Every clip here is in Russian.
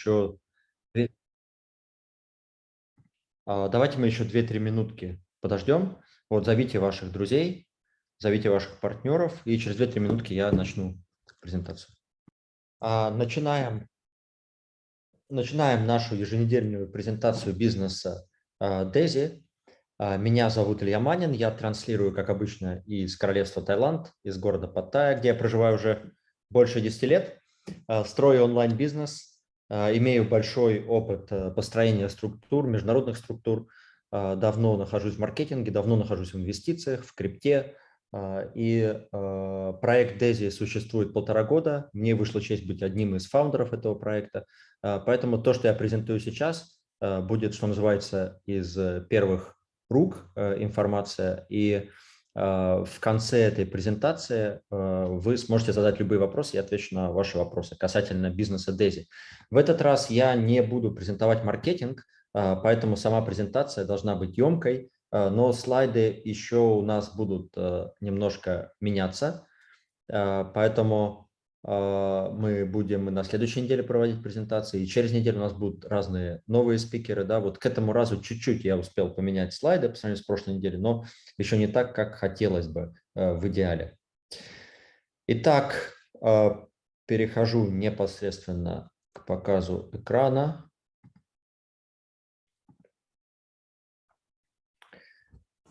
еще... А, давайте мы еще 2-3 минутки подождем. Вот зовите ваших друзей, зовите ваших партнеров, и через 2-3 минутки я начну презентацию. А, начинаем, начинаем нашу еженедельную презентацию бизнеса Дези. Меня зовут Илья Манин, я транслирую, как обычно, из королевства Таиланд, из города Паттайя, где я проживаю уже больше 10 лет. Строю онлайн-бизнес, имею большой опыт э, построения структур, международных структур, а, давно нахожусь в маркетинге, давно нахожусь в инвестициях, в крипте. А, и а, проект Дези существует полтора года. Мне вышло честь быть одним из фаундеров этого проекта. Поэтому то, что я презентую сейчас, будет, что называется, из первых рук информация. И в конце этой презентации вы сможете задать любые вопросы, я отвечу на ваши вопросы касательно бизнеса Дези. В этот раз я не буду презентовать маркетинг, а, поэтому сама презентация должна быть емкой, а, но слайды еще у нас будут а, немножко меняться, поэтому мы будем на следующей неделе проводить презентации, и через неделю у нас будут разные новые спикеры. Да? Вот к этому разу чуть-чуть я успел поменять слайды по сравнению с прошлой неделей, но еще не так, как хотелось бы в идеале. Итак, перехожу непосредственно к показу экрана.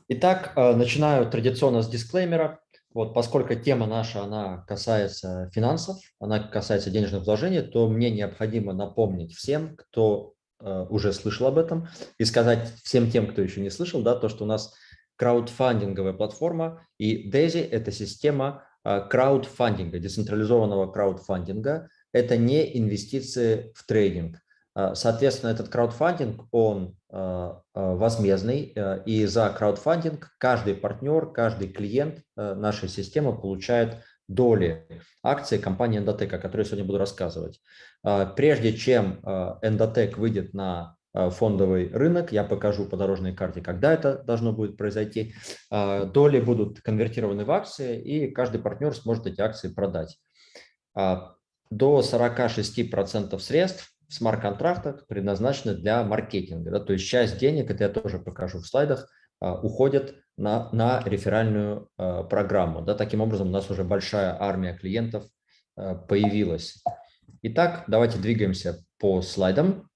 Итак, э, начинаю традиционно с дисклеймера. Вот, поскольку тема наша, она касается финансов, она касается денежных вложений, то мне необходимо напомнить всем, кто э, уже слышал об этом, и сказать всем тем, кто еще не слышал, да, то, что у нас краудфандинговая платформа, и DAISY – это система э, краудфандинга, децентрализованного краудфандинга. Это не инвестиции в трейдинг. Э, соответственно, этот краудфандинг, он э, э, возмездный, и за краудфандинг каждый партнер, каждый клиент нашей системы получает доли акций компании Endotech, о которой я сегодня буду рассказывать. Прежде чем Endotech выйдет на фондовый рынок, я покажу по дорожной карте, когда это должно будет произойти. Доли будут конвертированы в акции, и каждый партнер сможет эти акции продать. До 46% средств смарт-контрактах предназначены для маркетинга. Да, то есть часть денег, это я тоже покажу в слайдах, а, уходит на, на реферальную а, программу. Да, таким образом, у нас уже большая армия клиентов а, появилась. Итак, давайте двигаемся по слайдам.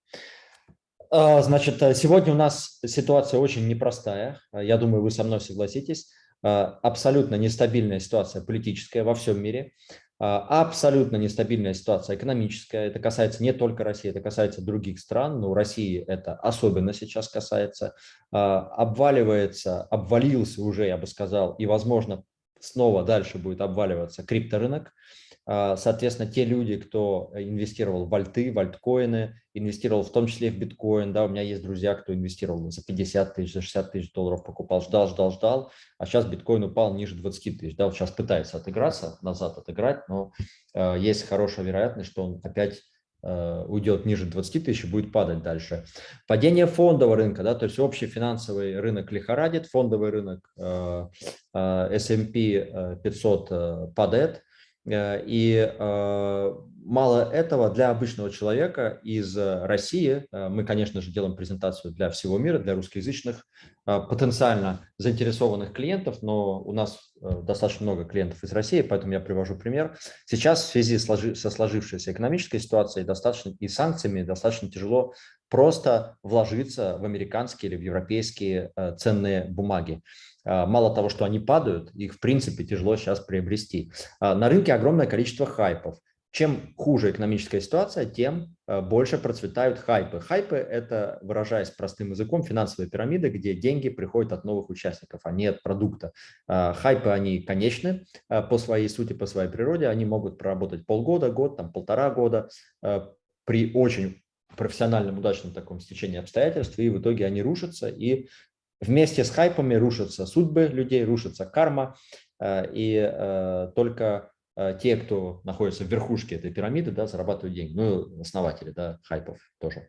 Значит, сегодня у нас ситуация очень непростая. Я думаю, вы со мной согласитесь. Абсолютно нестабильная ситуация политическая во всем мире. А, абсолютно нестабильная ситуация экономическая. Это касается не только России, это касается других стран, но у России это особенно сейчас касается. А, обваливается, обвалился уже, я бы сказал, и, возможно, снова дальше будет обваливаться крипторынок. А, соответственно, те люди, кто инвестировал в альты, в альткоины, инвестировал в том числе в биткоин, да, у меня есть друзья, кто инвестировал за 50 тысяч, за 60 тысяч долларов, покупал, ждал, ждал, ждал, а сейчас биткоин упал ниже 20 тысяч, да, вот сейчас пытается отыграться, назад отыграть, но э, есть хорошая вероятность, что он опять э, уйдет ниже 20 тысяч и будет падать дальше. Падение фондового рынка, да, то есть общий финансовый рынок лихорадит, фондовый рынок э, э, S&P 500 э, падает, Э, и э, мало этого, для обычного человека из России, э, мы, конечно же, делаем презентацию для всего мира, для русскоязычных, потенциально заинтересованных клиентов, но у нас достаточно много клиентов из России, поэтому я привожу пример. Сейчас в связи со сложившейся экономической ситуацией достаточно и санкциями достаточно тяжело просто вложиться в американские или в европейские ценные бумаги. А, мало того, что они падают, их в принципе тяжело сейчас приобрести. А, на рынке огромное количество хайпов. Чем хуже экономическая ситуация, тем а, больше процветают хайпы. Хайпы – это, выражаясь простым языком, финансовые пирамиды, где деньги приходят от новых участников, а не от продукта. Хайпы, они конечны по своей сути, по своей природе. Они могут проработать полгода, год, там, полтора года при очень профессиональном, удачном таком стечении обстоятельств, и в итоге они рушатся, и Вместе с хайпами рушатся судьбы людей, рушится карма, э, и э, только э, те, кто находится в верхушке этой пирамиды, да, зарабатывают деньги. Ну, основатели да, хайпов тоже.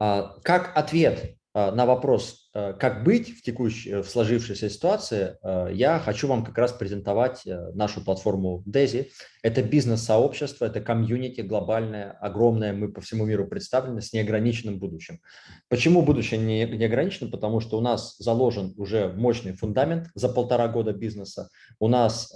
А, как ответ на вопрос, как быть в текущей, э, в сложившейся ситуации, э, я хочу вам как раз презентовать нашу платформу DESI. Это бизнес-сообщество, это комьюнити глобальное, огромное, мы по всему миру представлены с неограниченным будущим. Почему будущее не, не ограничено? Потому что у нас заложен уже мощный фундамент за полтора года бизнеса, у нас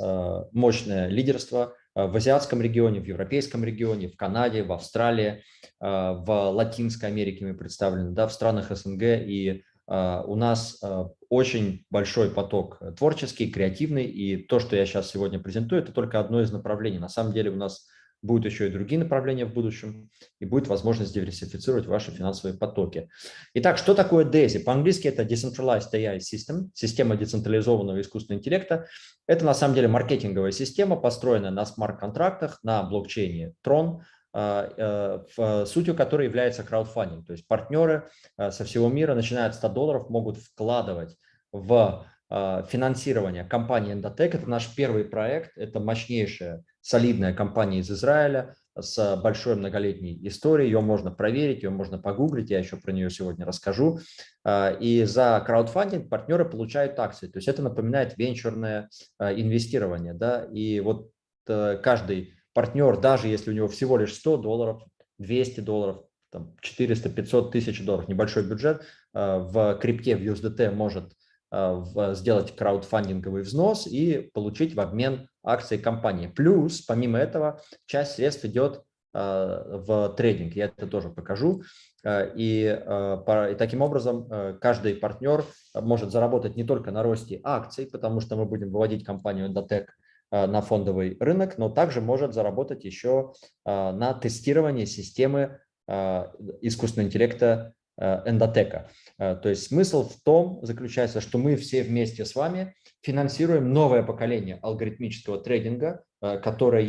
мощное лидерство – Э, в азиатском регионе, в европейском регионе, в Канаде, в Австралии, э, в Латинской Америке мы представлены, да, в странах СНГ. И э, у нас очень большой поток творческий, креативный. И то, что я сейчас сегодня презентую, это только одно из направлений. На самом деле у нас будут еще и другие направления в будущем, и будет возможность диверсифицировать ваши финансовые потоки. Итак, что такое DAISY? По-английски это Decentralized AI System, система децентрализованного искусственного интеллекта. Это на самом деле маркетинговая система, построенная на смарт-контрактах, на блокчейне Tron, а, э, сутью которой является краудфандинг. То есть партнеры э, со всего мира, начиная от 100 долларов, могут вкладывать в а, финансирование компании Endotech. Это наш первый проект, это мощнейшая, солидная компания из Израиля с большой многолетней историей. Ее можно проверить, ее можно погуглить, я еще про нее сегодня расскажу. А, и за краудфандинг партнеры получают акции. То есть это напоминает венчурное а, инвестирование. Да? И вот э, каждый партнер, даже если у него всего лишь 100 долларов, 200 долларов, 400-500 тысяч долларов, небольшой бюджет, в крипте, в USDT может Э, сделать краудфандинговый взнос и получить в обмен акции компании. Плюс, помимо этого, часть средств идет э, в трейдинг, я это тоже покажу. Э, и, и таким образом каждый партнер может заработать не только на росте акций, потому что мы будем выводить компанию Endotech на фондовый рынок, но также может заработать еще на тестировании системы искусственного интеллекта эндотека. Э, то есть смысл в том заключается, что мы все вместе с вами финансируем новое поколение алгоритмического трейдинга, э, которое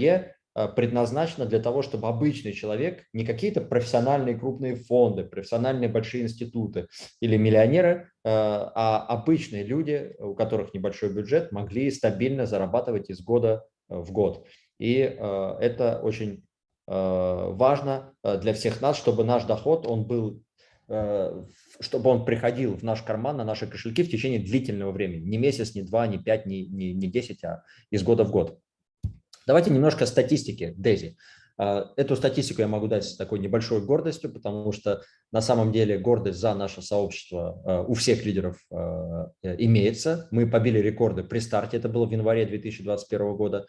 э, предназначено для того, чтобы обычный человек, не какие-то профессиональные крупные фонды, профессиональные большие институты или миллионеры, а обычные люди, у которых небольшой бюджет, могли стабильно зарабатывать из года в год. И это очень важно для всех нас, чтобы наш доход он был Э, чтобы он приходил в наш карман, на наши кошельки в течение длительного времени. Не месяц, не два, не пять, не, не, не десять, а из года в год. Давайте немножко статистики Дези. Э, эту статистику я могу дать с такой небольшой гордостью, потому что на самом деле гордость за наше сообщество э, у всех лидеров имеется. Мы побили рекорды при старте, это было в январе 2021 года.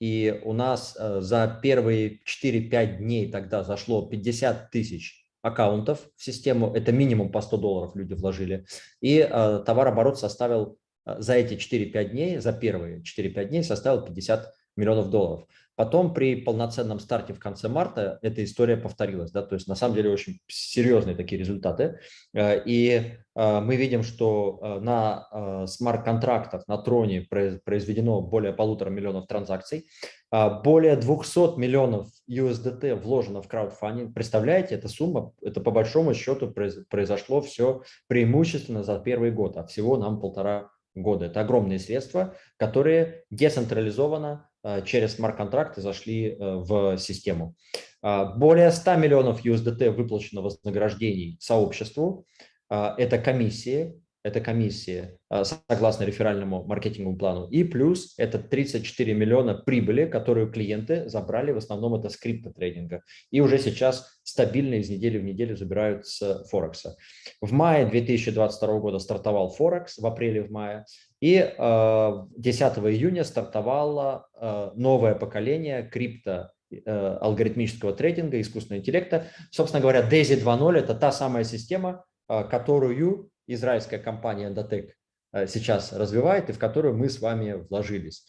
И у нас за первые 4-5 дней тогда зашло 50 тысяч аккаунтов в систему, это минимум по 100 долларов люди вложили, и э, товарооборот составил э, за эти 4-5 дней, за первые 4-5 дней составил 50 миллионов долларов. Потом при полноценном старте в конце марта эта история повторилась. Да? То есть на самом деле очень серьезные такие результаты. Э, и э, мы видим, что э, на смарт-контрактах на Троне произведено более полутора миллионов транзакций. Более 200 миллионов USDT вложено в краудфандинг. Представляете, эта сумма, это по большому счету произошло все преимущественно за первый год, а всего нам полтора года. Это огромные средства, которые децентрализованно через смарт-контракты зашли э, в систему. А, более 100 миллионов USDT выплачено вознаграждений сообществу. А, это комиссии, это комиссии а, согласно реферальному маркетинговому плану. И плюс это 34 миллиона прибыли, которую клиенты забрали, в основном это с криптотрейдинга. И уже сейчас стабильно из недели в неделю забирают с Форекса. В мае 2022 года стартовал Форекс, в апреле, в мае. И 10 июня стартовало новое поколение крипто э, алгоритмического трейдинга, искусственного интеллекта. Собственно говоря, DAISY 2.0 – это та самая система, которую израильская компания Endotech э, сейчас развивает и в которую мы с вами вложились.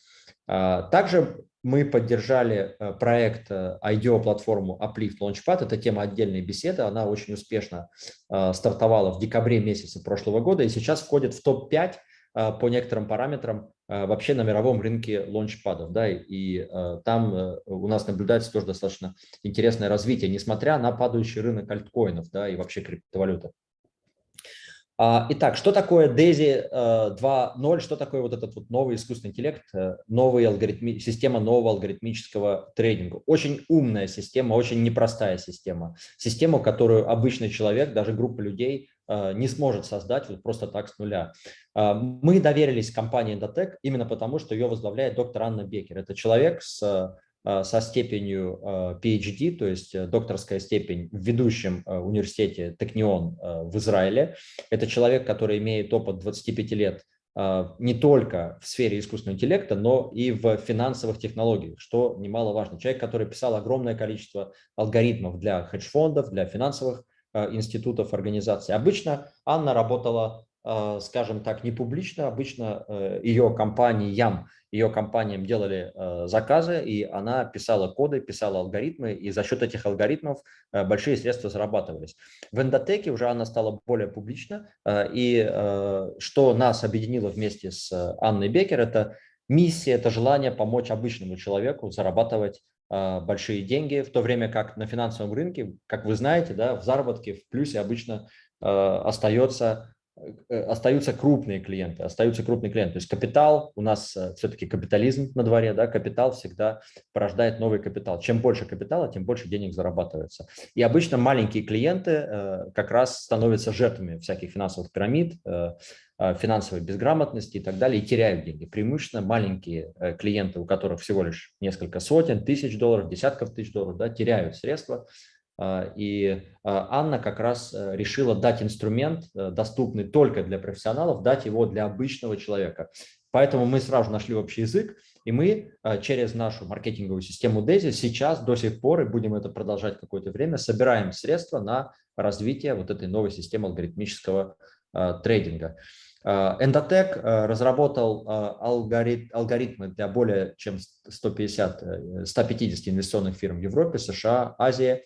А, также мы поддержали э, проект э, IDEO-платформу Uplift Launchpad. Это тема отдельной беседы. Она очень успешно стартовала в декабре месяце прошлого года и сейчас входит в топ-5 по некоторым параметрам вообще на мировом рынке лончпадов. Да, и там у нас наблюдается тоже достаточно интересное развитие, несмотря на падающий рынок альткоинов да, и вообще криптовалюты. А, итак, что такое DAISY 2.0, э, что такое вот этот вот новый искусственный интеллект, э, новый алгоритми, система нового алгоритмического трейдинга? Очень умная система, очень непростая система. Система, которую обычный человек, даже группа людей не сможет создать вот просто так с нуля. Мы доверились компании Endotech именно потому, что ее возглавляет доктор Анна Бекер. Это человек с со степенью PhD, то есть докторская степень в ведущем университете Технион в Израиле. Это человек, который имеет опыт 25 лет не только в сфере искусственного интеллекта, но и в финансовых технологиях, что немаловажно. Человек, который писал огромное количество алгоритмов для хедж-фондов, для финансовых институтов, организаций. Обычно Анна работала скажем так, не публично. Обычно э, ее компаниям, ее компаниям делали э, заказы, и она писала коды, писала алгоритмы, и за счет этих алгоритмов э, большие средства зарабатывались. В эндотеке уже она стала более публична, и что нас объединило вместе с Анной Бекер, это миссия, это желание помочь обычному человеку зарабатывать большие деньги, в то время как на финансовом рынке, как вы знаете, да, в заработке, в плюсе обычно остается Э, остаются крупные клиенты, остаются крупные клиенты. То есть капитал, у нас э, все-таки капитализм на дворе, да, капитал всегда порождает новый капитал. Чем больше капитала, тем больше денег зарабатывается. И обычно маленькие клиенты э, как раз становятся жертвами всяких финансовых пирамид, финансовой безграмотности и так далее, и теряют деньги. Преимущественно маленькие клиенты, у которых всего лишь несколько сотен, тысяч долларов, десятков тысяч долларов, да, теряют средства, и а, Анна как раз э, решила дать инструмент, э, доступный только для профессионалов, дать его для обычного человека. Поэтому мы сразу нашли общий язык, и мы а, через нашу маркетинговую систему DESI сейчас до сих пор, и будем это продолжать какое-то время, собираем средства на развитие вот этой новой системы алгоритмического трейдинга. Endotech разработал алгоритмы для более чем 150, 150 инвестиционных фирм в Европе, США, Азии.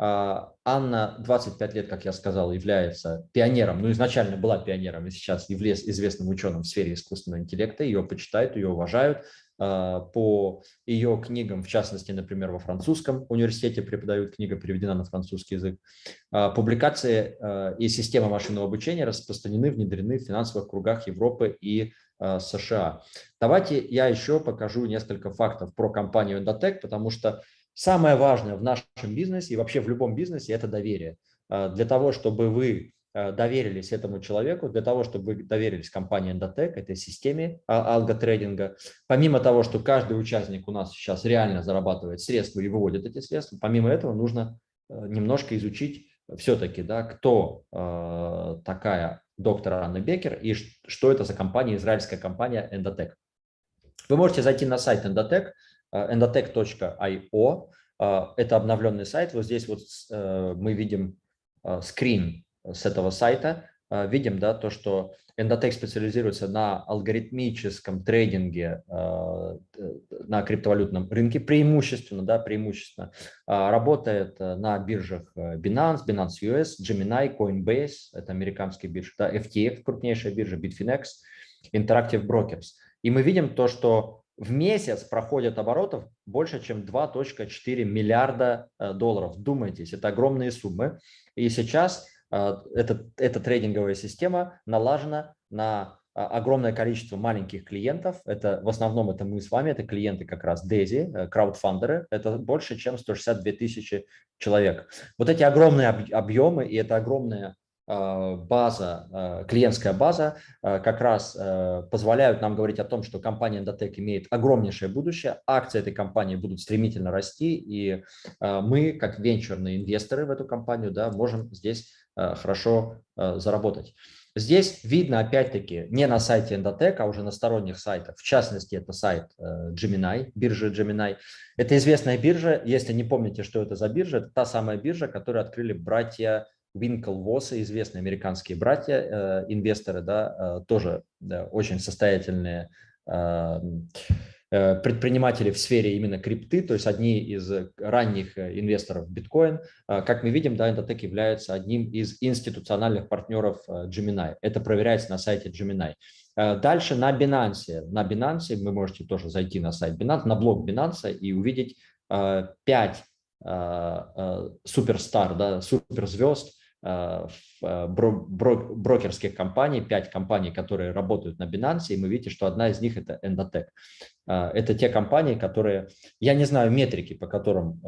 А, Анна 25 лет, как я сказал, является пионером, ну изначально была пионером и сейчас является известным ученым в сфере искусственного интеллекта, ее почитают, ее уважают. А, по ее книгам, в частности, например, во французском университете преподают, книга переведена на французский язык. А, публикации и система машинного обучения распространены, внедрены в финансовых кругах Европы и США. Давайте я еще покажу несколько фактов про компанию Endotech, потому что Самое важное в нашем бизнесе и вообще в любом бизнесе – это доверие. А, для того, чтобы вы а, доверились этому человеку, для того, чтобы вы доверились компании Endotech, этой системе а, алготрейдинга, помимо того, что каждый участник у нас сейчас реально зарабатывает средства и выводит эти средства, помимо этого нужно немножко изучить все-таки, да, кто такая доктор Анна Бекер и что это за компания, израильская компания Endotech. Вы можете зайти на сайт Endotech, endotech.io. А, это обновленный сайт. Вот здесь вот э, мы видим скрин с этого сайта. Видим да, то, что Endotech специализируется на алгоритмическом трейдинге на криптовалютном рынке, преимущественно, да, преимущественно. Работает на биржах Binance, Binance US, Gemini, Coinbase, это американские биржи, да, FTX, крупнейшая биржа, Bitfinex, Interactive Brokers. И мы видим то, что в месяц проходят оборотов больше, чем 2.4 миллиарда э, долларов. Думайтесь, это огромные суммы. И сейчас э, эта, эта трейдинговая система налажена на э, огромное количество маленьких клиентов. Это в основном это мы с вами, это клиенты как раз Дези, краудфандеры. Это больше, чем 162 тысячи человек. Вот эти огромные объемы и это огромная база, а, клиентская база а, как раз позволяют нам говорить о том, что компания Endotech имеет огромнейшее будущее, акции этой компании будут стремительно расти, и мы, как венчурные инвесторы в эту компанию, да, можем здесь хорошо заработать. Здесь видно, опять-таки, не на сайте Endotech, а уже на сторонних сайтах. В частности, это сайт Gemini, биржа Gemini. Это известная биржа. Если не помните, что это за биржа, это та самая биржа, которую открыли братья Winklevoss, известные американские братья, э, инвесторы, да, э, тоже да, очень состоятельные э, предприниматели в сфере именно крипты, то есть одни из ранних инвесторов биткоин. Как мы видим, да, Endotech является одним из институциональных партнеров Gemini. Это проверяется на сайте Gemini. Дальше на Binance. На Binance вы можете тоже зайти на сайт Binance, на блог Binance и увидеть 5 суперстар, да, суперзвезд, брокерских компаний, 5 компаний, которые работают на Binance, и мы видите, что одна из них это Endotech. Э, это те компании, которые, я не знаю метрики, по которым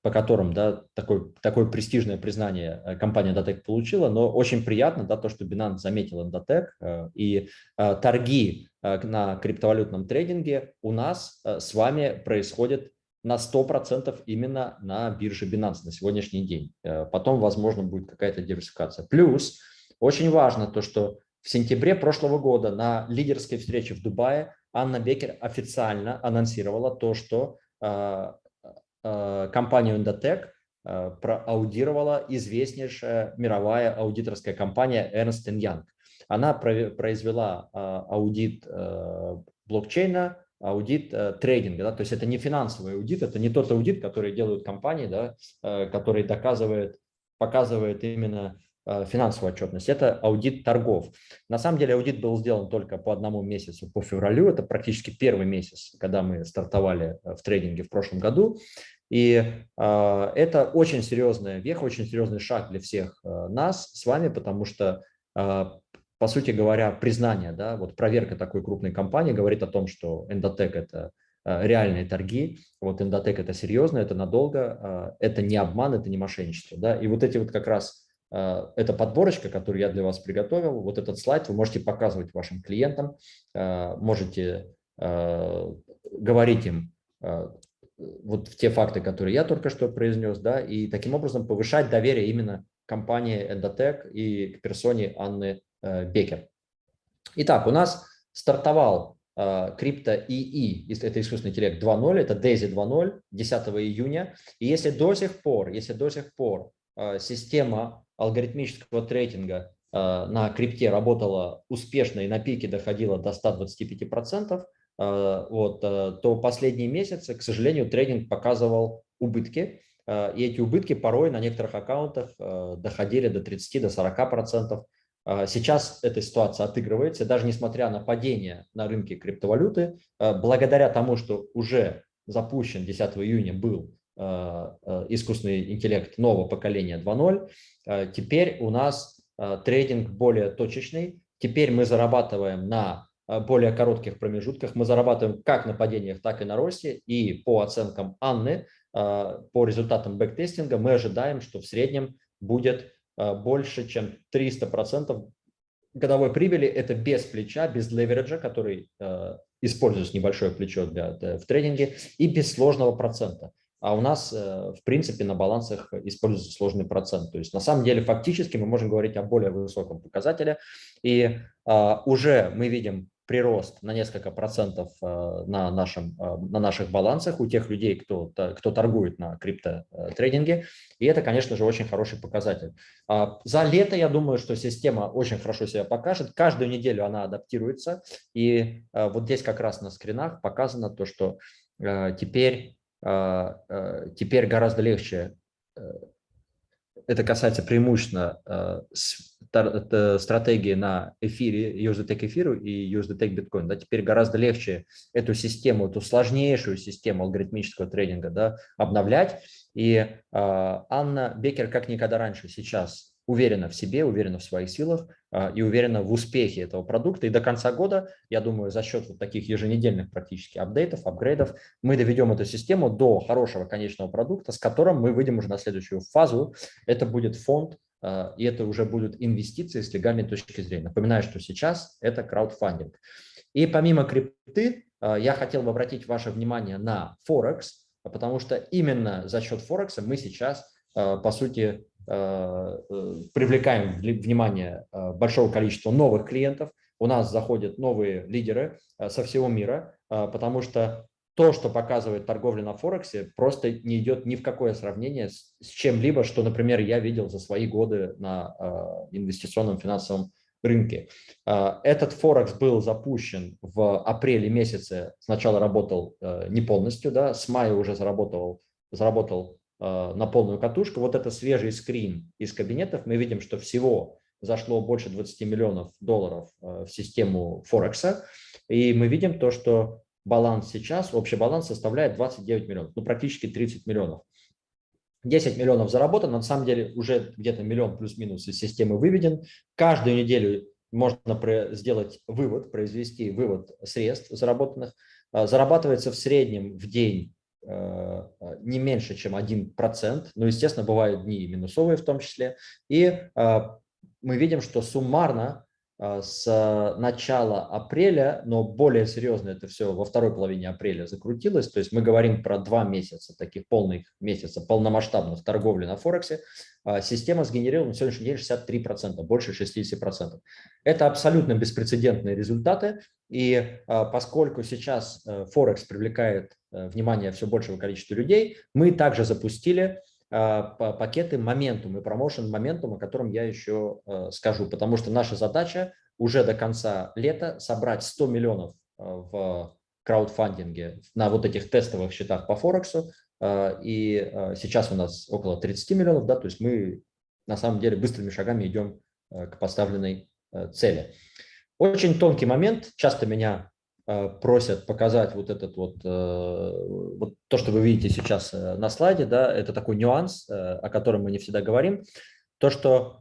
по которым да, такое, такое престижное признание э, компания Endotech получила, но очень приятно да, то, что Binance заметил Endotech, э, и торги на криптовалютном трейдинге у нас с вами происходят на 100% именно на бирже Binance на сегодняшний день. Потом, возможно, будет какая-то диверсификация. Плюс очень важно то, что в сентябре прошлого года на лидерской встрече в Дубае Анна Бекер официально анонсировала то, что Э, компанию Endotech э, проаудировала известнейшая мировая аудиторская компания Ernst Young. Она произвела э, аудит блокчейна, аудит трейдинга. Да? То есть это не финансовый аудит, это не тот аудит, который делают компании, да, который доказывает, показывает именно финансовую отчетность. Это аудит торгов. На самом деле аудит был сделан только по одному месяцу, по февралю. Это практически первый месяц, когда мы стартовали в трейдинге в прошлом году. И э, это очень серьезная веха, очень серьезный шаг для всех э, нас с вами, потому что, э, по сути говоря, признание, да, вот проверка такой крупной компании говорит о том, что Endotech – это э, реальные торги, вот Endotech – это серьезно, это надолго, э, это не обман, это не мошенничество. Да? И вот эти вот как раз э, эта подборочка, которую я для вас приготовил, вот этот слайд вы можете показывать вашим клиентам, можете говорить им, вот в те факты, которые я только что произнес, да, и таким образом повышать доверие именно компании Endotech и к персоне Анны Бекер. Итак, у нас стартовал э, крипто ИИ, это искусственный интеллект 2.0, это DAISY 2.0, 10 июня. И если до сих пор, если до сих пор э, система алгоритмического трейдинга на крипте работала успешно и на пике доходила до 125%, Э, вот, э, то последние месяцы, к сожалению, трейдинг показывал убытки, э, и эти убытки порой на некоторых аккаунтах доходили до 30-40%. Сейчас эта ситуация отыгрывается, даже несмотря на падение на рынке криптовалюты, благодаря тому, что уже запущен 10 июня был искусственный интеллект нового поколения 2.0, теперь у нас трейдинг более точечный, теперь мы зарабатываем на более коротких промежутках. Мы зарабатываем как на падениях, так и на росте. И по оценкам Анны, по результатам бэктестинга, мы ожидаем, что в среднем будет больше, чем 300% годовой прибыли. Это без плеча, без левериджа, который используется небольшое плечо для, в трейдинге, и без сложного процента. А у нас, в принципе, на балансах используется сложный процент. То есть, на самом деле, фактически мы можем говорить о более высоком показателе. И уже мы видим прирост на несколько процентов э, на, нашем, э, на наших балансах у тех людей, кто, кто торгует на криптотрейдинге. И это, конечно же, очень хороший показатель. А, за лето, я думаю, что система очень хорошо себя покажет. Каждую неделю она адаптируется. И э, вот здесь как раз на скринах показано то, что теперь, теперь гораздо легче это касается преимущественно стратегии на эфире, USDT эфиру и USDT биткоин. Да, теперь гораздо легче эту систему, эту сложнейшую систему алгоритмического трейдинга да, обновлять. И э, Анна Бекер как никогда раньше сейчас уверена в себе, уверена в своих силах а, и уверена в успехе этого продукта. И до конца года, я думаю, за счет вот таких еженедельных практически апдейтов, апгрейдов, мы доведем эту систему до хорошего конечного продукта, с которым мы выйдем уже на следующую фазу. Это будет фонд, и это уже будут инвестиции с легальной точки зрения. Напоминаю, что сейчас это краудфандинг. И помимо крипты, а, я хотел бы обратить ваше внимание на Форекс, потому что именно за счет Форекса мы сейчас, по сути, Э, э, привлекаем внимание э, большого количества новых клиентов, у нас заходят новые лидеры со всего мира, потому что то, что показывает торговля на Форексе, просто не идет ни в какое сравнение с, чем-либо, что, например, я видел за свои годы на инвестиционном финансовом рынке. Этот Форекс был запущен в апреле месяце, сначала работал не полностью, да, с мая уже заработал, заработал Э, на полную катушку. Вот это свежий скрин из кабинетов. Мы видим, что всего зашло больше 20 миллионов долларов э, в систему Форекса. И мы видим то, что баланс сейчас, общий баланс составляет 29 миллионов, ну практически 30 миллионов. 10 миллионов заработано, на самом деле уже где-то миллион плюс-минус из системы выведен. Каждую неделю можно сделать вывод, произвести вывод средств заработанных. Э, зарабатывается в среднем в день не меньше, чем 1%, но, естественно, бывают дни минусовые в том числе, и мы видим, что суммарно а, с начала апреля, но более серьезно это все во второй половине апреля закрутилось. То есть мы говорим про два месяца, таких полных месяца полномасштабных торговли на Форексе. А, система сгенерировала на сегодняшний день 63%, больше 60%. Это абсолютно беспрецедентные результаты. И а, поскольку сейчас э, Форекс привлекает э, внимание все большего количества людей, мы также запустили пакеты моментум и промоушен моментум, о котором я еще э, скажу, потому что наша задача уже до конца лета собрать 100 миллионов э, в краудфандинге на вот этих тестовых счетах по Форексу, э, и сейчас у нас около 30 миллионов, да, то есть мы на самом деле быстрыми шагами идем к поставленной цели. Очень тонкий момент, часто меня просят показать вот этот вот, э, вот то, что вы видите сейчас э, на слайде, да, это такой нюанс, о котором мы не всегда говорим, то, что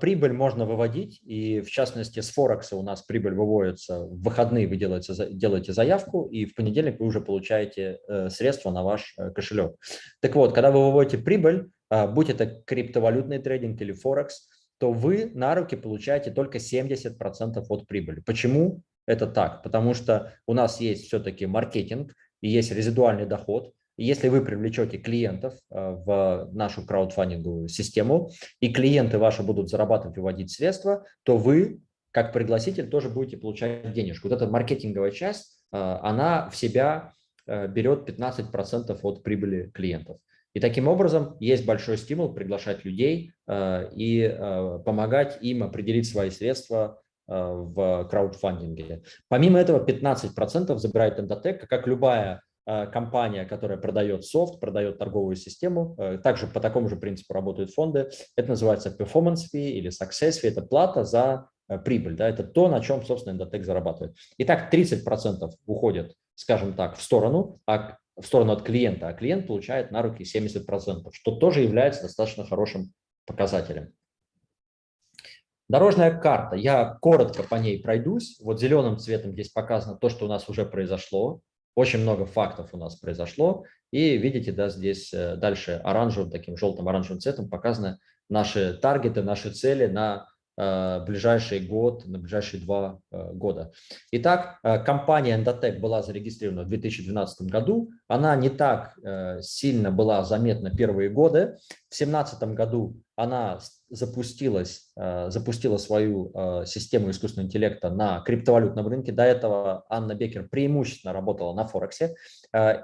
прибыль можно выводить, и в частности с Форекса у нас прибыль выводится, в выходные вы делаете, делаете заявку, и в понедельник вы уже получаете средства на ваш кошелек. Так вот, когда вы выводите прибыль, будь это криптовалютный трейдинг или Форекс, то вы на руки получаете только 70% от прибыли. Почему? Это так, потому что у нас есть все-таки маркетинг и есть резидуальный доход. Если вы привлечете клиентов э, в нашу краудфандинговую систему, и клиенты ваши будут зарабатывать, выводить средства, то вы, как пригласитель, тоже будете получать денежку. Вот эта маркетинговая часть, э, она в себя э, берет 15% от прибыли клиентов. И таким образом есть большой стимул приглашать людей и помогать им определить свои средства в краудфандинге. Помимо этого 15% забирает Endotech, как любая э, компания, которая продает софт, продает торговую систему, э, также по такому же принципу работают фонды. Это называется performance fee или success fee, это плата за прибыль, да, это то, на чем, собственно, Endotech зарабатывает. Итак, 30% уходит, скажем так, в сторону, а в сторону от клиента, а клиент получает на руки 70%, что тоже является достаточно хорошим показателем. Дорожная карта. Я коротко по ней пройдусь. Вот зеленым цветом здесь показано то, что у нас уже произошло. Очень много фактов у нас произошло. И видите, да, здесь э, дальше оранжевым, таким желтым оранжевым цветом показаны наши таргеты, наши цели на Э, ближайший год, на ближайшие два э, года. Итак, компания Endotech была зарегистрирована в 2012 году. Она не так сильно была заметна первые годы. В 2017 году она запустилась, запустила свою систему искусственного интеллекта на криптовалютном рынке. До этого Анна Бекер преимущественно работала на Форексе.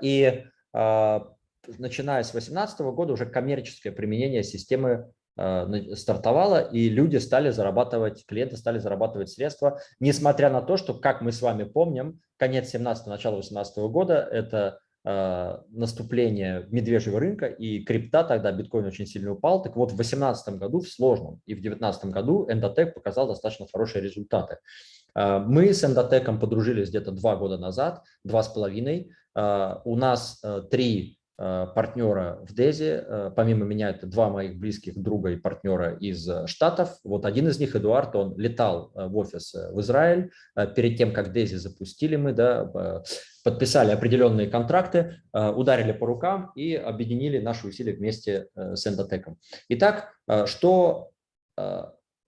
И начиная с 2018 года уже коммерческое применение системы Э, стартовала, и люди стали зарабатывать, клиенты стали зарабатывать средства, несмотря на то, что, как мы с вами помним, конец 17 начало 18 года – это э, наступление медвежьего рынка, и крипта тогда, биткоин очень сильно упал. Так вот, в 2018 году, в сложном, и в 2019 году Endotech показал достаточно хорошие результаты. Э, мы с Endotech подружились где-то два года назад, два с половиной. У нас три Э, партнера в Дезе. Э, помимо меня это два моих близких друга и партнера из э, Штатов. Вот один из них, Эдуард, он летал в офис в Израиль. Перед тем, как Дези запустили мы, да, подписали определенные контракты, ударили по рукам и объединили наши усилия вместе с Эндотеком. Итак, что,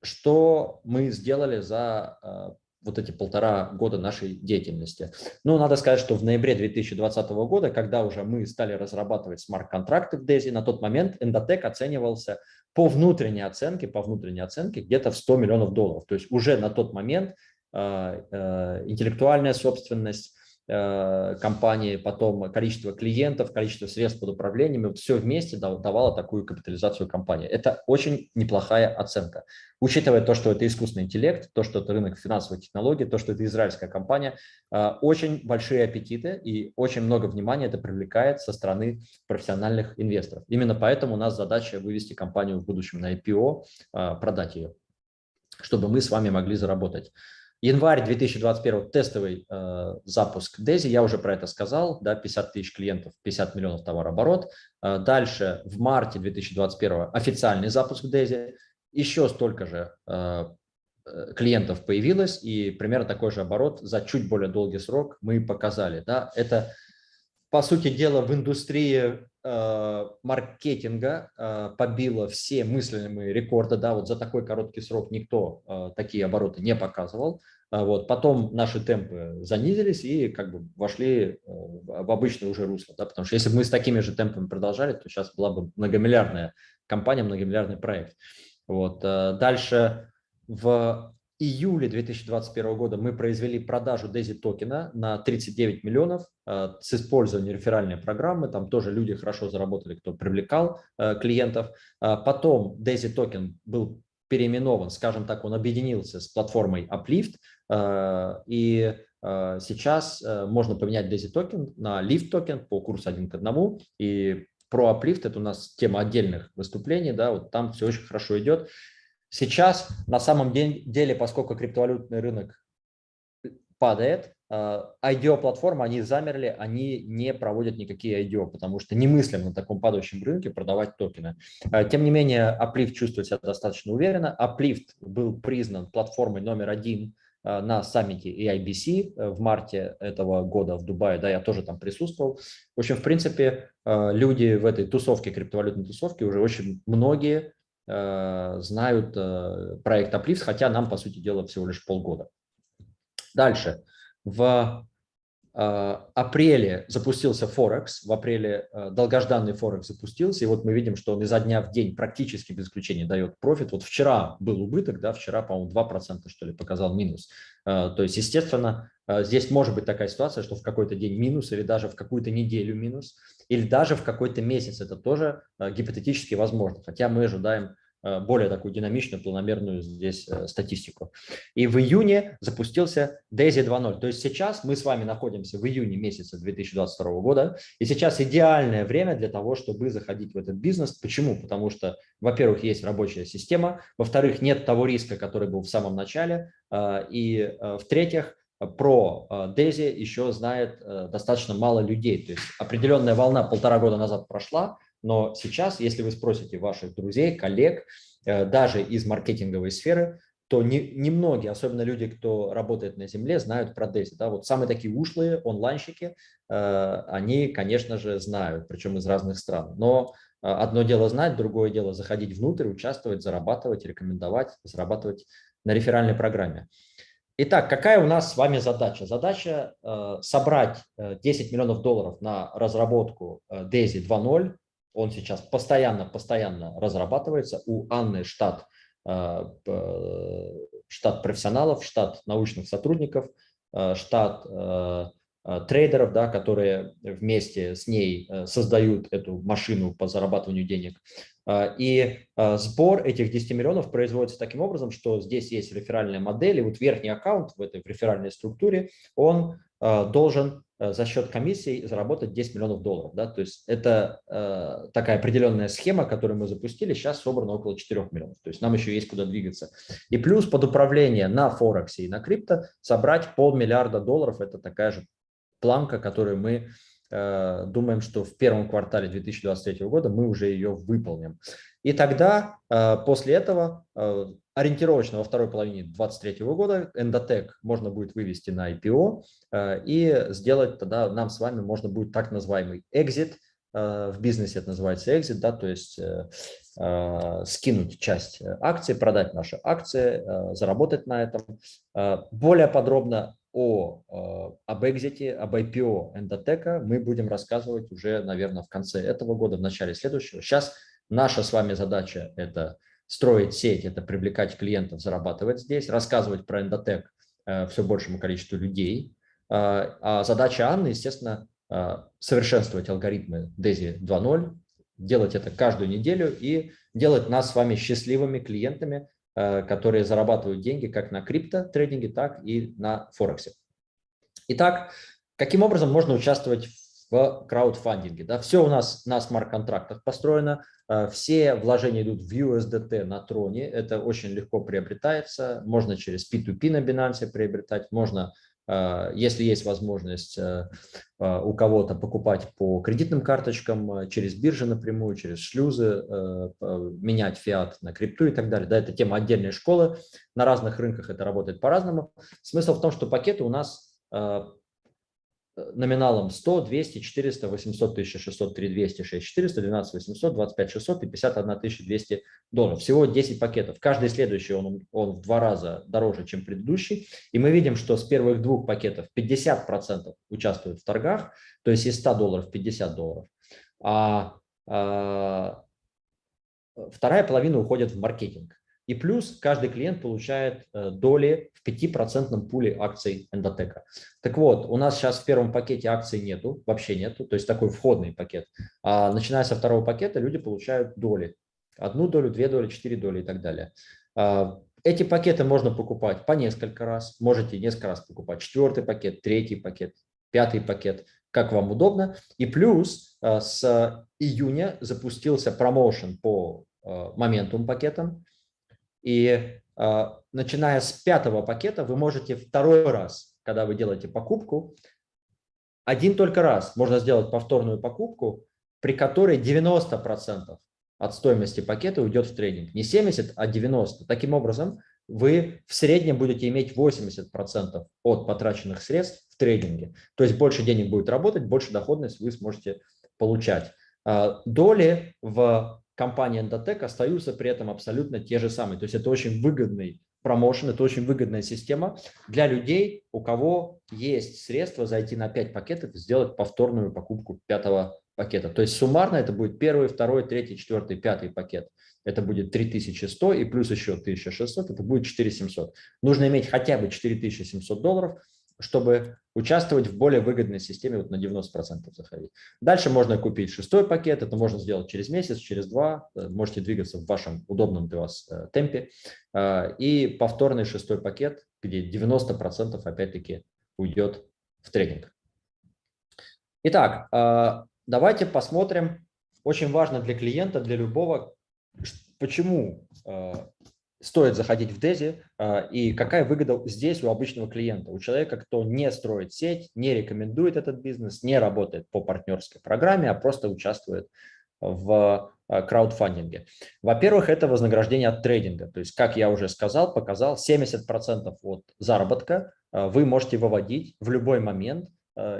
что мы сделали за вот эти полтора года нашей деятельности. Ну, надо сказать, что в ноябре 2020 года, когда уже мы стали разрабатывать смарт-контракты в DESI, на тот момент Endotech оценивался по внутренней оценке, по внутренней оценке где-то в 100 миллионов долларов. То есть уже на тот момент э, э, интеллектуальная собственность, компании, потом количество клиентов, количество средств под управлением, вот все вместе давало такую капитализацию компании. Это очень неплохая оценка. Учитывая то, что это искусственный интеллект, то, что это рынок финансовой технологии, то, что это израильская компания, э, очень большие аппетиты и очень много внимания это привлекает со стороны профессиональных инвесторов. Именно поэтому у нас задача вывести компанию в будущем на IPO, э, продать ее, чтобы мы с вами могли заработать. Январь 2021 тестовый э, запуск Дези, я уже про это сказал, да, 50 тысяч клиентов, 50 миллионов товарооборот. Э, дальше в марте 2021 официальный запуск Дези, еще столько же э, э, клиентов появилось и примерно такой же оборот за чуть более долгий срок мы показали. Да. Это по сути дела, в индустрии маркетинга э, побила все мыслимые рекорды. Да, вот за такой короткий срок никто э, такие обороты не показывал. Вот. Потом наши темпы занизились и как бы вошли э, в обычное уже русло. Да, потому что если бы мы с такими же темпами продолжали, то сейчас была бы многомиллиардная компания, многомиллиардный проект. Вот. Э, дальше в июле 2021 года мы произвели продажу DAISY токена на 39 миллионов э, с использованием реферальной программы. Там тоже люди хорошо заработали, кто привлекал э, клиентов. Э, потом DAISY токен был переименован, скажем так, он объединился с платформой Uplift. И сейчас можно поменять DAISY токен на Lift токен по курсу 1 к 1. И про Uplift это у нас тема отдельных выступлений, да, вот там все очень хорошо идет. Сейчас на самом деле, поскольку криптовалютный рынок падает, IDO-платформы, они замерли, они не проводят никакие IDO, потому что немыслимо на таком падающем рынке продавать токены. А, тем не менее, Uplift чувствует себя достаточно уверенно. Uplift был признан платформой номер один а, на саммите EIBC э, в марте этого года в Дубае, да, я тоже там присутствовал. В общем, в принципе, люди в этой тусовке, криптовалютной тусовке, уже очень многие Э, знают э, проект Uplift, хотя нам, по сути дела, всего лишь полгода. Дальше. В э, апреле запустился Форекс, в апреле долгожданный Форекс запустился, и вот мы видим, что он изо дня в день практически без исключения дает профит. Вот вчера был убыток, да, вчера, по-моему, 2% что ли показал минус. То есть, естественно, здесь может быть такая ситуация, что в какой-то день минус или даже в какую-то неделю минус или даже в какой-то месяц. Это тоже э, гипотетически возможно, хотя мы ожидаем э, более такую динамичную, планомерную здесь э, статистику. И в июне запустился DAISY 2.0. То есть сейчас мы с вами находимся в июне месяца 2022 года, и сейчас идеальное время для того, чтобы заходить в этот бизнес. Почему? Потому что, во-первых, есть рабочая система, во-вторых, нет того риска, который был в самом начале, и в-третьих, про DAISY э, еще знает э, достаточно мало людей. То есть определенная волна полтора года назад прошла, но сейчас, если вы спросите ваших друзей, коллег, э, даже из маркетинговой сферы, то немногие, не особенно люди, кто работает на земле, знают про DAISY. Да? Вот самые такие ушлые онлайнщики, они, конечно же, знают, причем из разных стран. Но одно дело знать, другое дело заходить внутрь, участвовать, зарабатывать, рекомендовать, зарабатывать на реферальной программе. Итак, какая у нас с вами задача? Задача э, собрать 10 э, миллионов долларов на разработку э, DAISY 2.0. Он сейчас постоянно-постоянно разрабатывается. У Анны штат, э, штат профессионалов, штат научных сотрудников, э, штат э, трейдеров, да, которые вместе с ней создают эту машину по зарабатыванию денег. И сбор этих 10 миллионов производится таким образом, что здесь есть реферальная модель, и вот верхний аккаунт в этой реферальной структуре, он должен за счет комиссии заработать 10 миллионов долларов. Да? То есть это такая определенная схема, которую мы запустили, сейчас собрано около 4 миллионов. То есть нам еще есть куда двигаться. И плюс под управление на Форексе и на крипто собрать полмиллиарда долларов, это такая же планка, которую мы Э, думаем, что в первом квартале 2023 года мы уже ее выполним. И тогда, э, после этого, э, ориентировочно во второй половине 2023 года Endotech можно будет вывести на IPO и сделать тогда нам с вами можно будет так называемый exit, в бизнесе это называется exit, да, то есть скинуть часть акций, продать наши акции, заработать на этом. Более подробно о, э, об экзите, об IPO Эндотека мы будем рассказывать уже, наверное, в конце этого года, в начале следующего. Сейчас наша с вами задача – это строить сеть, это привлекать клиентов, зарабатывать здесь, рассказывать про Эндотек э, все большему количеству людей. Э, а задача Анны, естественно, совершенствовать алгоритмы DAISY 2.0, делать это каждую неделю и делать нас с вами счастливыми клиентами, которые зарабатывают деньги как на крипто-трейдинге, так и на Форексе. Итак, каким образом можно участвовать в краудфандинге? Да, все у нас на смарт-контрактах построено, э, все вложения идут в USDT на троне, это очень легко приобретается, можно через P2P на Binance приобретать, можно если есть возможность э, а, у кого-то покупать по кредитным карточкам, э, через биржи напрямую, через шлюзы, э, менять фиат на крипту и так далее. Да, это тема отдельной школы. На разных рынках это работает по-разному. Смысл в том, что пакеты у нас номиналом 100, 200, 400, 800, 1600, 3 200, 6 400, 12 800, 25 600 и 51 200 долларов. Всего 10 пакетов. Каждый следующий он, он в два раза дороже, чем предыдущий. И мы видим, что с первых двух пакетов 50% участвуют в торгах, то есть из 100 долларов 50 долларов. А, а вторая половина уходит в маркетинг. И плюс каждый клиент получает э, доли в 5% пуле акций эндотека. Так вот, у нас сейчас в первом пакете акций нету, вообще нету, то есть такой входный пакет. А начиная со второго пакета люди получают доли. Одну долю, две доли, четыре доли и так далее. А, эти пакеты можно покупать по несколько раз, можете несколько раз покупать. Четвертый пакет, третий пакет, пятый пакет, как вам удобно. И плюс э, с июня запустился промоушен по моментум пакетам. И э, начиная с пятого пакета вы можете второй раз, когда вы делаете покупку, один только раз можно сделать повторную покупку, при которой 90% от стоимости пакета уйдет в трейдинг. Не 70, а 90. Таким образом, вы в среднем будете иметь 80% от потраченных средств в трейдинге. То есть больше денег будет работать, больше доходность вы сможете получать. А, доли в компании Endotech остаются при этом абсолютно те же самые. То есть это очень выгодный промоушен, это очень выгодная система для людей, у кого есть средства зайти на 5 пакетов и сделать повторную покупку пятого пакета. То есть суммарно это будет первый, второй, третий, четвертый, пятый пакет. Это будет 3100 и плюс еще 1600, это будет 4700. Нужно иметь хотя бы 4700 долларов, чтобы участвовать в более выгодной системе вот на 90% заходить. Дальше можно купить шестой пакет, это можно сделать через месяц, через два, э, можете двигаться в вашем удобном для вас э, темпе. Э, и повторный шестой пакет, где 90% опять-таки уйдет в тренинг. Итак, давайте посмотрим, очень важно для клиента, для любого, почему стоит заходить в Дези а, и какая выгода здесь у обычного клиента, у человека, кто не строит сеть, не рекомендует этот бизнес, не работает по партнерской программе, а просто участвует в а, краудфандинге. Во-первых, это вознаграждение от трейдинга. То есть, как я уже сказал, показал, 70% от заработка а, вы можете выводить в любой момент,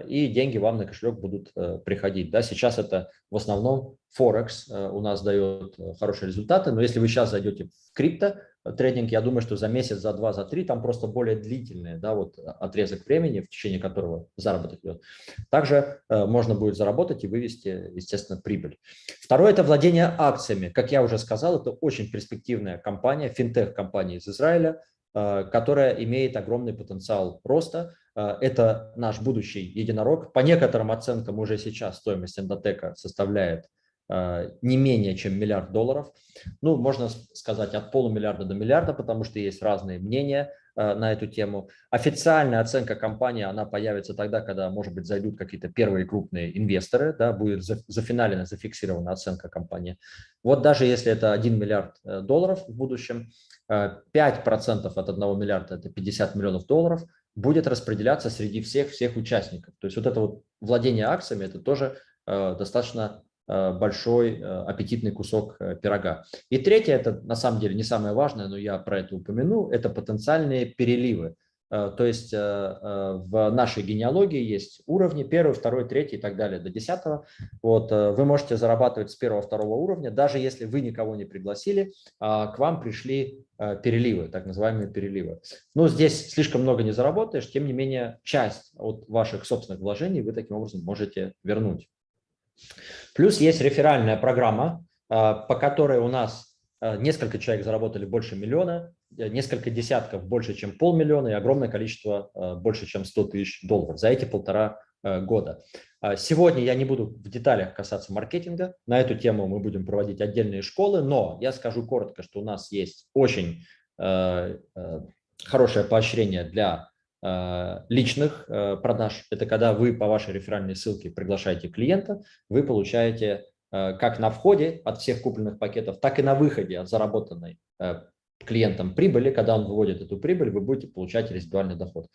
и деньги вам на кошелек будут приходить. Да, сейчас это в основном Форекс у нас дает хорошие результаты, но если вы сейчас зайдете в крипто, трейдинг, я думаю, что за месяц, за два, за три, там просто более длительный да, вот отрезок времени, в течение которого заработок идет. Также э, можно будет заработать и вывести, естественно, прибыль. Второе – это владение акциями. Как я уже сказал, это очень перспективная компания, финтех-компания из Израиля, э, которая имеет огромный потенциал роста. Э, это наш будущий единорог. По некоторым оценкам уже сейчас стоимость эндотека составляет Э, не менее чем миллиард долларов. Ну, можно сказать от полумиллиарда до миллиарда, потому что есть разные мнения э, на эту тему. Официальная оценка компании, она появится тогда, когда, может быть, зайдут какие-то первые крупные инвесторы, да, будет зафиналена, зафиксирована оценка компании. Вот даже если это 1 миллиард э, долларов в будущем, 5% от 1 миллиарда – это 50 миллионов долларов, будет распределяться среди всех-всех участников. То есть вот это вот владение акциями – это тоже достаточно Э, большой э, аппетитный кусок э, пирога. И третье, это на самом деле не самое важное, но я про это упомяну, это потенциальные переливы. То есть в нашей генеалогии есть уровни, первый, второй, третий и так далее, до десятого. Вот, вы можете зарабатывать с первого, второго уровня, даже если вы никого не пригласили, а к вам пришли переливы, так называемые переливы. Но здесь слишком много не заработаешь, тем не менее часть от ваших собственных вложений вы таким образом можете вернуть. Плюс есть реферальная программа, а, по которой у нас а, несколько человек заработали больше миллиона, э, несколько десятков больше, чем полмиллиона и огромное количество а, больше, чем 100 тысяч долларов за эти полтора года. Сегодня я не буду в деталях касаться маркетинга, на эту тему мы будем проводить отдельные школы, но я скажу коротко, что у нас есть очень хорошее поощрение для Э, личных э, продаж. Это когда вы по вашей реферальной ссылке приглашаете клиента, вы получаете э, как на входе от всех купленных пакетов, так и на выходе от заработанной клиентом прибыли. Когда он выводит эту прибыль, вы будете получать резидуальный доход.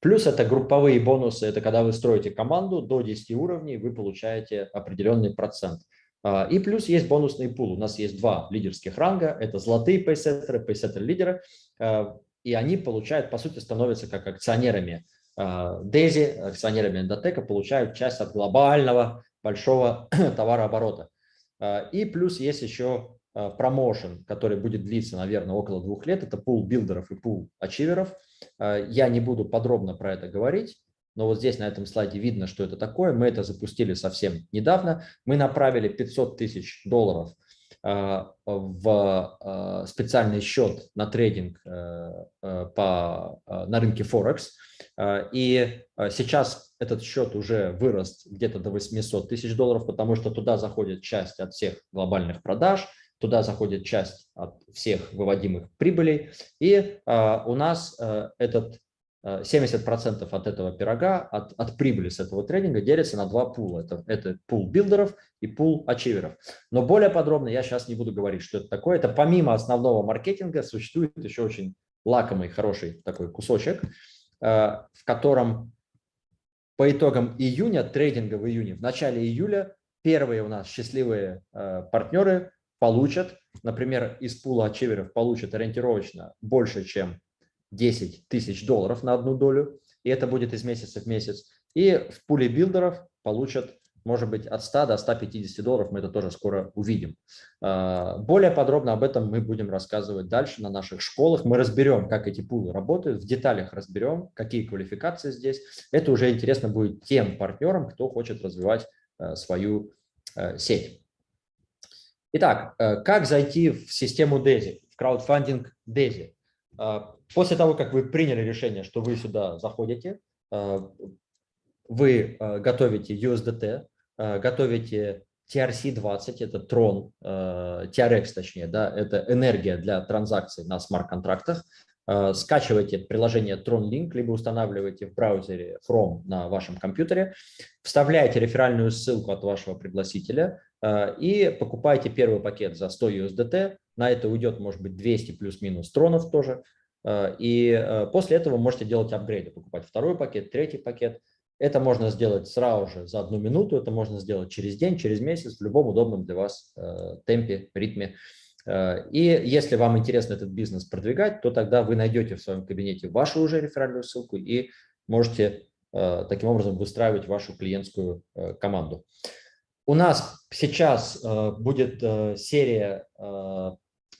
Плюс это групповые бонусы. Это когда вы строите команду до 10 уровней, вы получаете определенный процент. И плюс есть бонусный пул. У нас есть два лидерских ранга. Это золотые пейсеттеры, пейсеттер-лидеры и они получают, по сути, становятся как акционерами Дези, акционерами Эндотека, получают часть от глобального большого товарооборота. И плюс есть еще промоушен, который будет длиться, наверное, около двух лет. Это пул билдеров и пул ачиверов. Я не буду подробно про это говорить, но вот здесь на этом слайде видно, что это такое. Мы это запустили совсем недавно. Мы направили 500 тысяч долларов в э, специальный счет на трейдинг э, по, на рынке Форекс. И сейчас этот счет уже вырос где-то до 800 тысяч долларов, потому что туда заходит часть от всех глобальных продаж, туда заходит часть от всех выводимых прибылей. И у нас этот 70% от этого пирога, от, от прибыли с этого тренинга делится на два пула. Это, это пул билдеров и пул ачиверов. Но более подробно я сейчас не буду говорить, что это такое. Это помимо основного маркетинга существует еще очень лакомый, хороший такой кусочек, э, в котором по итогам июня, трейдинга в июне, в начале июля первые у нас счастливые э, партнеры получат, например, из пула ачиверов получат ориентировочно больше, чем 10 тысяч долларов на одну долю, и это будет из месяца в месяц. И в пуле билдеров получат, может быть, от 100 до 150 долларов, мы это тоже скоро увидим. А, более подробно об этом мы будем рассказывать дальше на наших школах. Мы разберем, как эти пулы работают, в деталях разберем, какие квалификации здесь. Это уже интересно будет тем партнерам, кто хочет развивать а, свою а, сеть. Итак, как зайти в систему DESI, в краудфандинг DESI? После того, как вы приняли решение, что вы сюда заходите, э, вы э, готовите USDT, готовите TRC-20, это Tron, TRX точнее, да, это энергия для транзакций на смарт-контрактах, скачиваете приложение Tron Link, либо устанавливаете в браузере Chrome на вашем компьютере, вставляете реферальную ссылку от вашего пригласителя и покупаете первый пакет за 100 USDT, на это уйдет, может быть, 200 плюс-минус тронов тоже, Э, и э, после этого можете делать апгрейды, покупать второй пакет, третий пакет. Это можно сделать сразу же за одну минуту, это можно сделать через день, через месяц, в любом удобном для вас э, темпе, ритме. И если вам интересно этот бизнес продвигать, то тогда вы найдете в своем кабинете вашу уже реферальную ссылку и можете таким образом выстраивать вашу клиентскую команду. У нас сейчас будет серия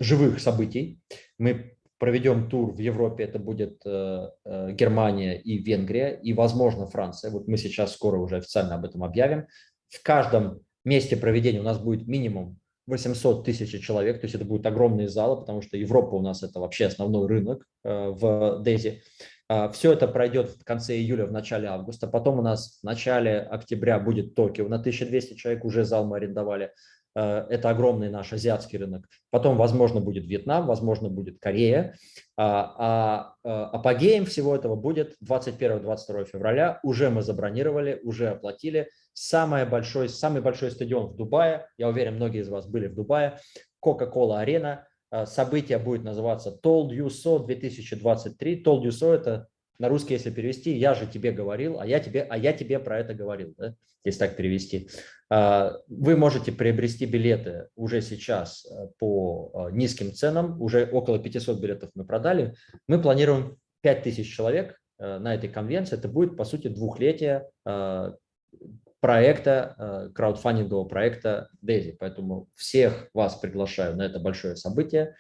живых событий. Мы проведем тур в Европе, это будет э, э, Германия и Венгрия, и, возможно, Франция. Вот мы сейчас скоро уже официально об этом объявим. В каждом месте проведения у нас будет минимум 800 тысяч человек, то есть это будут огромные залы, потому что Европа у нас это вообще основной рынок э, в Дези. А, Все это пройдет в конце июля, в начале августа. Потом у нас в начале октября будет Токио на 1200 человек, уже зал мы арендовали. Э, это огромный наш азиатский рынок. Потом, возможно, будет Вьетнам, возможно, будет Корея. А, а э, апогеем всего этого будет 21-22 февраля. Уже мы забронировали, уже оплатили. Самый большой, самый большой стадион в Дубае. Я уверен, многие из вас были в Дубае. Coca-Cola арена. Э, событие будет называться Told You So 2023. Told You So – это на русский, если перевести, я же тебе говорил, а я тебе, а я тебе про это говорил, да? если так перевести. А, вы можете приобрести билеты уже сейчас э, по э, низким ценам, уже около 500 билетов мы продали. Мы планируем 5000 человек э, на этой конвенции. Это будет, по сути, двухлетие проекта, краудфандингового проекта DAISY. Поэтому всех вас приглашаю на это большое событие.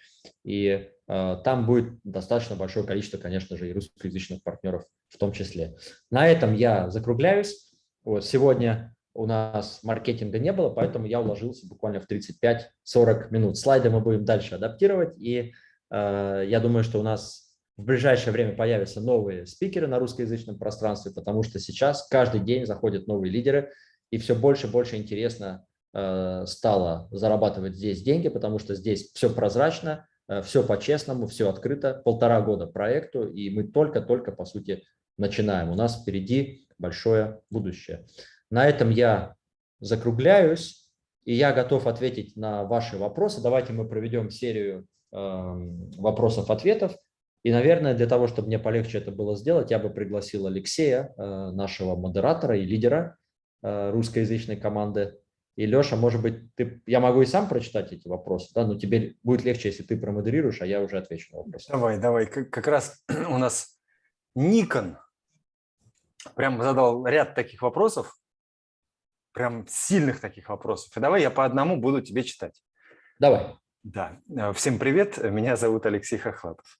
И там будет достаточно большое количество, конечно же, и русскоязычных партнеров в том числе. На этом я закругляюсь. Вот, сегодня у нас маркетинга не было, поэтому я уложился буквально в 35-40 минут. Слайды мы будем дальше адаптировать, и э, я думаю, что у нас в ближайшее время появятся новые спикеры на русскоязычном пространстве, потому что сейчас каждый день заходят новые лидеры, и все больше и больше интересно э, стало зарабатывать здесь деньги, потому что здесь все прозрачно, э, все по-честному, все открыто. Полтора года проекту, и мы только-только, по сути, начинаем. У нас впереди большое будущее. На этом я закругляюсь, и я готов ответить на ваши вопросы. Давайте мы проведем серию эм, вопросов-ответов. И, наверное, для того, чтобы мне полегче это было сделать, я бы пригласил Алексея, э, нашего модератора и лидера э, русскоязычной команды. И, Леша, может быть, ты, я могу и сам прочитать эти вопросы, да, но тебе будет легче, если ты промодерируешь, а я уже отвечу на вопросы. Давай, давай. Как, как раз у нас Никон прям задал ряд таких вопросов, прям сильных таких вопросов. И давай я по одному буду тебе читать. Давай. Да. Э, всем привет, меня зовут Алексей Хохлатов.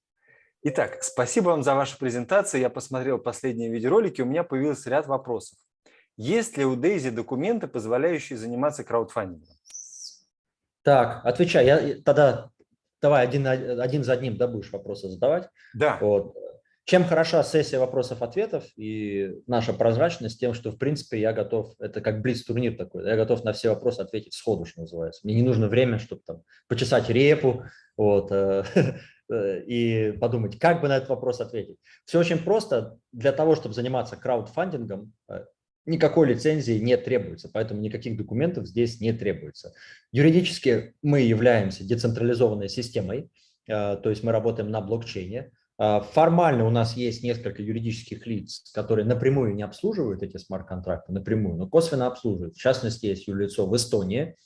Итак, спасибо вам за вашу презентацию. Я посмотрел последние видеоролики, у меня появился ряд вопросов. Есть ли у Дейзи документы, позволяющие заниматься краудфандингом? Так, отвечай. Я тогда давай один, один за одним да, будешь вопросы задавать. Да. Вот. Чем хороша сессия вопросов-ответов и наша прозрачность тем, что, в принципе, я готов, это как блиц-турнир такой, я готов на все вопросы ответить сходу, что называется. Мне не нужно время, чтобы там почесать репу вот, э, и подумать, как бы на этот вопрос ответить. Все очень просто. Для того, чтобы заниматься краудфандингом, э, никакой лицензии не требуется, поэтому никаких документов здесь не требуется. Юридически мы являемся децентрализованной системой, то есть мы работаем на блокчейне, формально у нас есть несколько юридических лиц, которые напрямую не обслуживают эти смарт-контракты, напрямую, но косвенно обслуживают. В частности, есть юрлицо в Эстонии.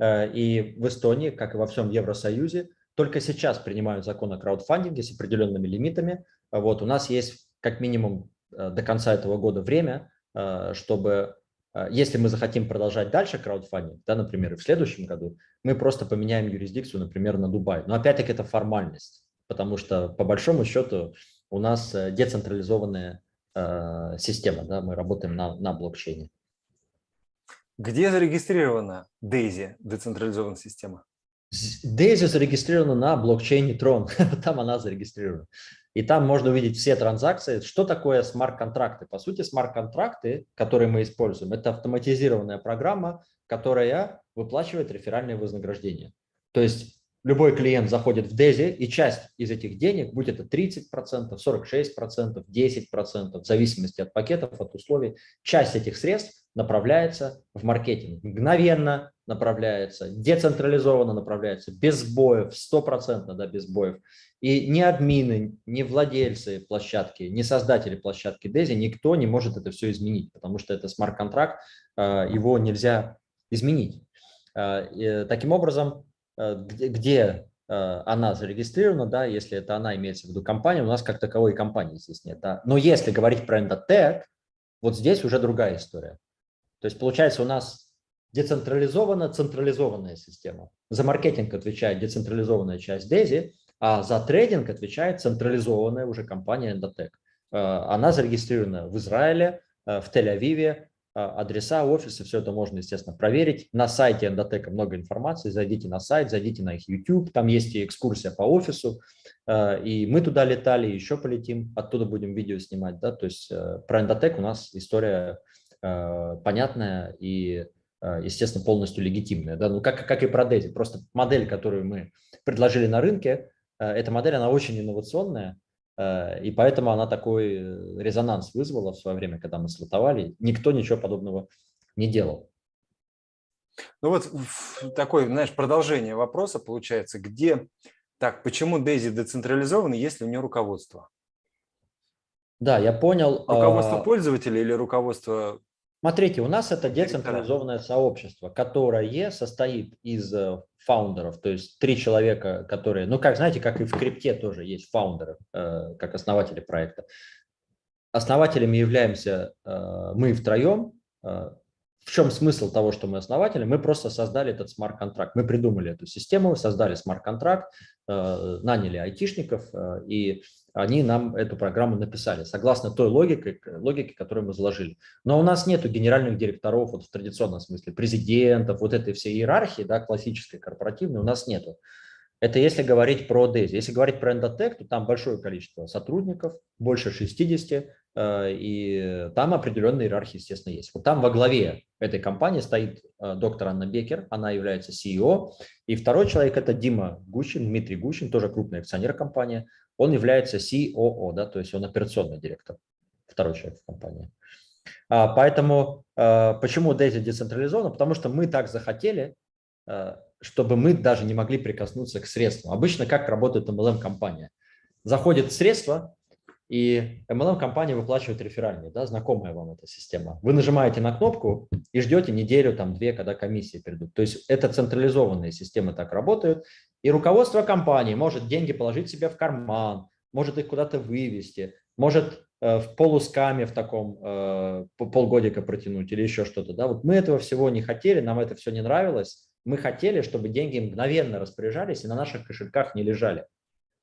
Э, и в Эстонии, как и во всем Евросоюзе, только сейчас принимают закон о краудфандинге с определенными лимитами. Вот у нас есть как минимум э, до конца этого года время, э, чтобы, если мы захотим продолжать дальше краудфандинг, да, например, и в следующем году, мы просто поменяем юрисдикцию, например, на Дубай. Но опять-таки это формальность потому что по большому счету у нас э, децентрализованная э, система, да, мы работаем на, на блокчейне. Где зарегистрирована DAISY, децентрализованная система? DAISY зарегистрирована на блокчейне Tron, там она зарегистрирована. И там можно увидеть все транзакции. Что такое смарт-контракты? По сути, смарт-контракты, которые мы используем, это автоматизированная программа, которая выплачивает реферальные вознаграждения. То есть любой клиент заходит в DESI, и часть из этих денег, будь это 30%, 46%, 10%, в зависимости от пакетов, от условий, часть этих средств направляется в маркетинг. Мгновенно направляется, децентрализованно направляется, без сбоев, стопроцентно да, без сбоев. И ни админы, ни владельцы площадки, ни создатели площадки DESI, никто не может это все изменить, потому что это смарт-контракт, а, его нельзя изменить. А, таким образом, Э, где, э, она зарегистрирована, да, если это она имеется в виду компания, у нас как таковой компании здесь нет. Да. Но если говорить про Endotech, вот здесь уже другая история. То есть получается у нас децентрализованная, централизованная система. За маркетинг отвечает децентрализованная часть DESI, а за трейдинг отвечает централизованная уже компания Endotech. Э, она зарегистрирована в Израиле, в Тель-Авиве, а, адреса, офисы, все это можно, естественно, проверить. На сайте Endotech много информации, зайдите на сайт, зайдите на их YouTube, там есть и экскурсия по офису, и мы туда летали, еще полетим, оттуда будем видео снимать, да, то есть э, про Endotech у нас история э, понятная и, э, естественно, полностью легитимная, да, ну как, как и про Dezi, просто модель, которую мы предложили на рынке, эта модель, она очень инновационная, Э, и поэтому она такой э, резонанс вызвала в свое время, когда мы слотовали. Никто ничего подобного не делал. Ну вот такое, знаешь, продолжение вопроса получается, где, так, почему Дейзи децентрализована, если у нее руководство? Да, я понял. Руководство а... пользователя или руководство Смотрите, у нас это децентрализованное сообщество, которое состоит из э, фаундеров, то есть три человека, которые, ну как, знаете, как и в крипте тоже есть фаундеры, э, как основатели проекта. Основателями являемся э, мы втроем. В чем смысл того, что мы основатели? Мы просто создали этот смарт-контракт. Мы придумали эту систему, создали смарт-контракт, наняли айтишников и они нам эту программу написали, согласно той логике, логике, которую мы заложили. Но у нас нет генеральных директоров вот в традиционном смысле, президентов, вот этой всей иерархии, да, классической, корпоративной, у нас нету. Это если говорить про DESI. Если говорить про Endotech, то там большое количество сотрудников, больше 60, э, и там определенная иерархия, естественно, есть. Вот там во главе этой компании стоит э, доктор Анна Бекер, она является CEO, и второй человек – это Дима Гущин, Дмитрий Гущин, тоже крупный акционер компании он является COO, да, то есть он операционный директор, второй человек в компании. А, поэтому а, почему Daisy децентрализована? Потому что мы так захотели, а, чтобы мы даже не могли прикоснуться к средствам. Обычно как работает MLM-компания? Заходит средство, и MLM-компания выплачивает реферальные, да, знакомая вам эта система. Вы нажимаете на кнопку и ждете неделю, там, две, когда комиссии придут. То есть это централизованные системы так работают, и руководство компании может деньги положить себе в карман, может их куда-то вывести, может в полускаме в таком полгодика протянуть или еще что-то. Да? Вот мы этого всего не хотели, нам это все не нравилось. Мы хотели, чтобы деньги мгновенно распоряжались и на наших кошельках не лежали.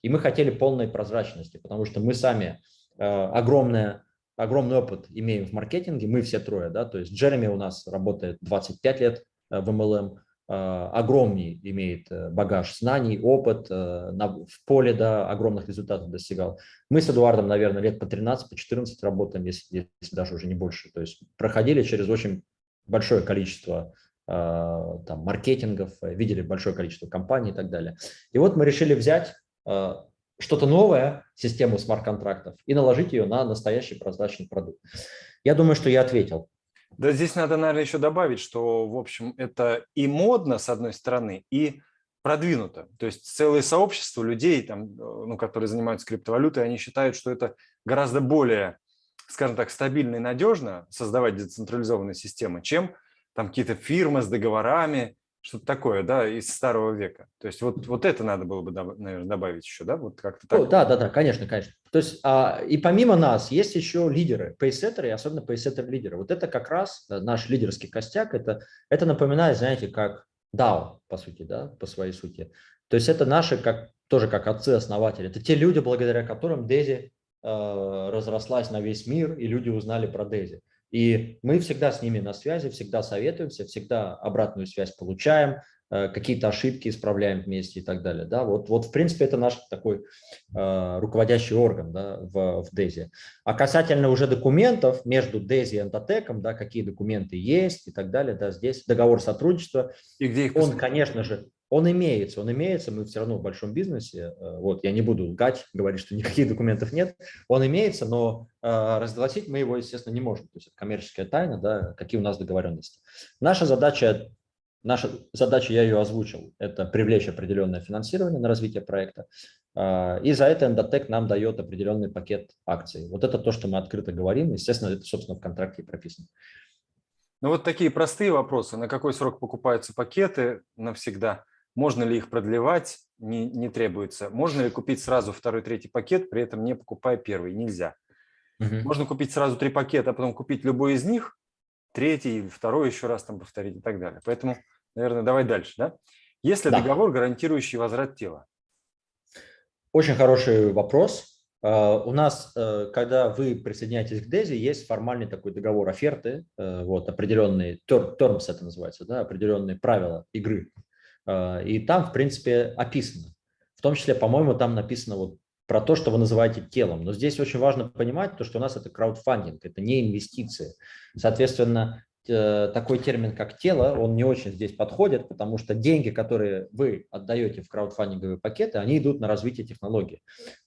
И мы хотели полной прозрачности, потому что мы сами огромная огромный опыт имеем в маркетинге, мы все трое, да, то есть Джереми у нас работает 25 лет э, в MLM, э, огромный имеет э, багаж знаний, опыт, в поле да, огромных результатов достигал. Мы с Эдуардом, наверное, лет по 13, по 14 работаем, если, если даже уже не больше. То есть проходили через очень большое количество там, маркетингов, видели большое количество компаний и так далее. И вот мы решили взять что-то новое, систему смарт-контрактов, и наложить ее на настоящий прозрачный продукт. Я думаю, что я ответил. Да, здесь надо, наверное, еще добавить, что, в общем, это и модно, с одной стороны, и продвинуто. То есть целое сообщество людей, там, ну, которые занимаются криптовалютой, они считают, что это гораздо более, скажем так, стабильно и надежно создавать децентрализованные системы, чем там какие-то фирмы с договорами, что-то такое, да, из старого века. То есть вот, вот это надо было бы, наверное, добавить еще, да, вот как-то так. да, да, да, конечно, конечно. То есть а, и помимо нас есть еще лидеры, пейсеттеры, особенно пейсеттер лидеры. Вот это как раз э, наш лидерский костяк, это, это напоминает, знаете, как DAO, по сути, да, по своей сути. То есть это наши, как, тоже как отцы-основатели, это те люди, благодаря которым Дези э, разрослась на весь мир, и люди узнали про Дези. И мы всегда с ними на связи, всегда советуемся, всегда обратную связь получаем, э, какие-то ошибки исправляем вместе и так далее. Да, вот, вот в принципе это наш такой э, руководящий орган да, в, в DESI. А касательно уже документов между DESI и Энтотеком, да, какие документы есть и так далее, да, здесь договор сотрудничества, и где их он, конечно же, он имеется, он имеется, мы все равно в большом бизнесе, э, вот, я не буду лгать, говорить, что никаких документов нет, он имеется, но э, разгласить мы его, естественно, не можем, то есть это коммерческая тайна, да, какие у нас договоренности. Наша задача, наша задача, я ее озвучил, это привлечь определенное финансирование на развитие проекта, э, и за это Endotech нам дает определенный пакет акций. Вот это то, что мы открыто говорим, естественно, это, собственно, в контракте прописано. Ну вот такие простые вопросы. На какой срок покупаются пакеты навсегда? Можно ли их продлевать? Не, не требуется. Можно ли купить сразу второй, третий пакет, при этом не покупая первый? Нельзя. Угу. Можно купить сразу три пакета, а потом купить любой из них, третий или второй еще раз там повторить и так далее. Поэтому, наверное, давай дальше. Да? Есть ли да. договор, гарантирующий возврат тела? Очень хороший вопрос. А, у нас, э, когда вы присоединяетесь к DESI, есть формальный такой договор оферты, э, вот определенные, terms это называется, да, определенные правила игры. А, и там, в принципе, описано. В том числе, по-моему, там написано вот про то, что вы называете телом. Но здесь очень важно понимать, то, что у нас это краудфандинг, это не инвестиции. Соответственно, э, такой термин, как тело, он не очень здесь подходит, потому что деньги, которые вы отдаете в краудфандинговые пакеты, они идут на развитие технологии.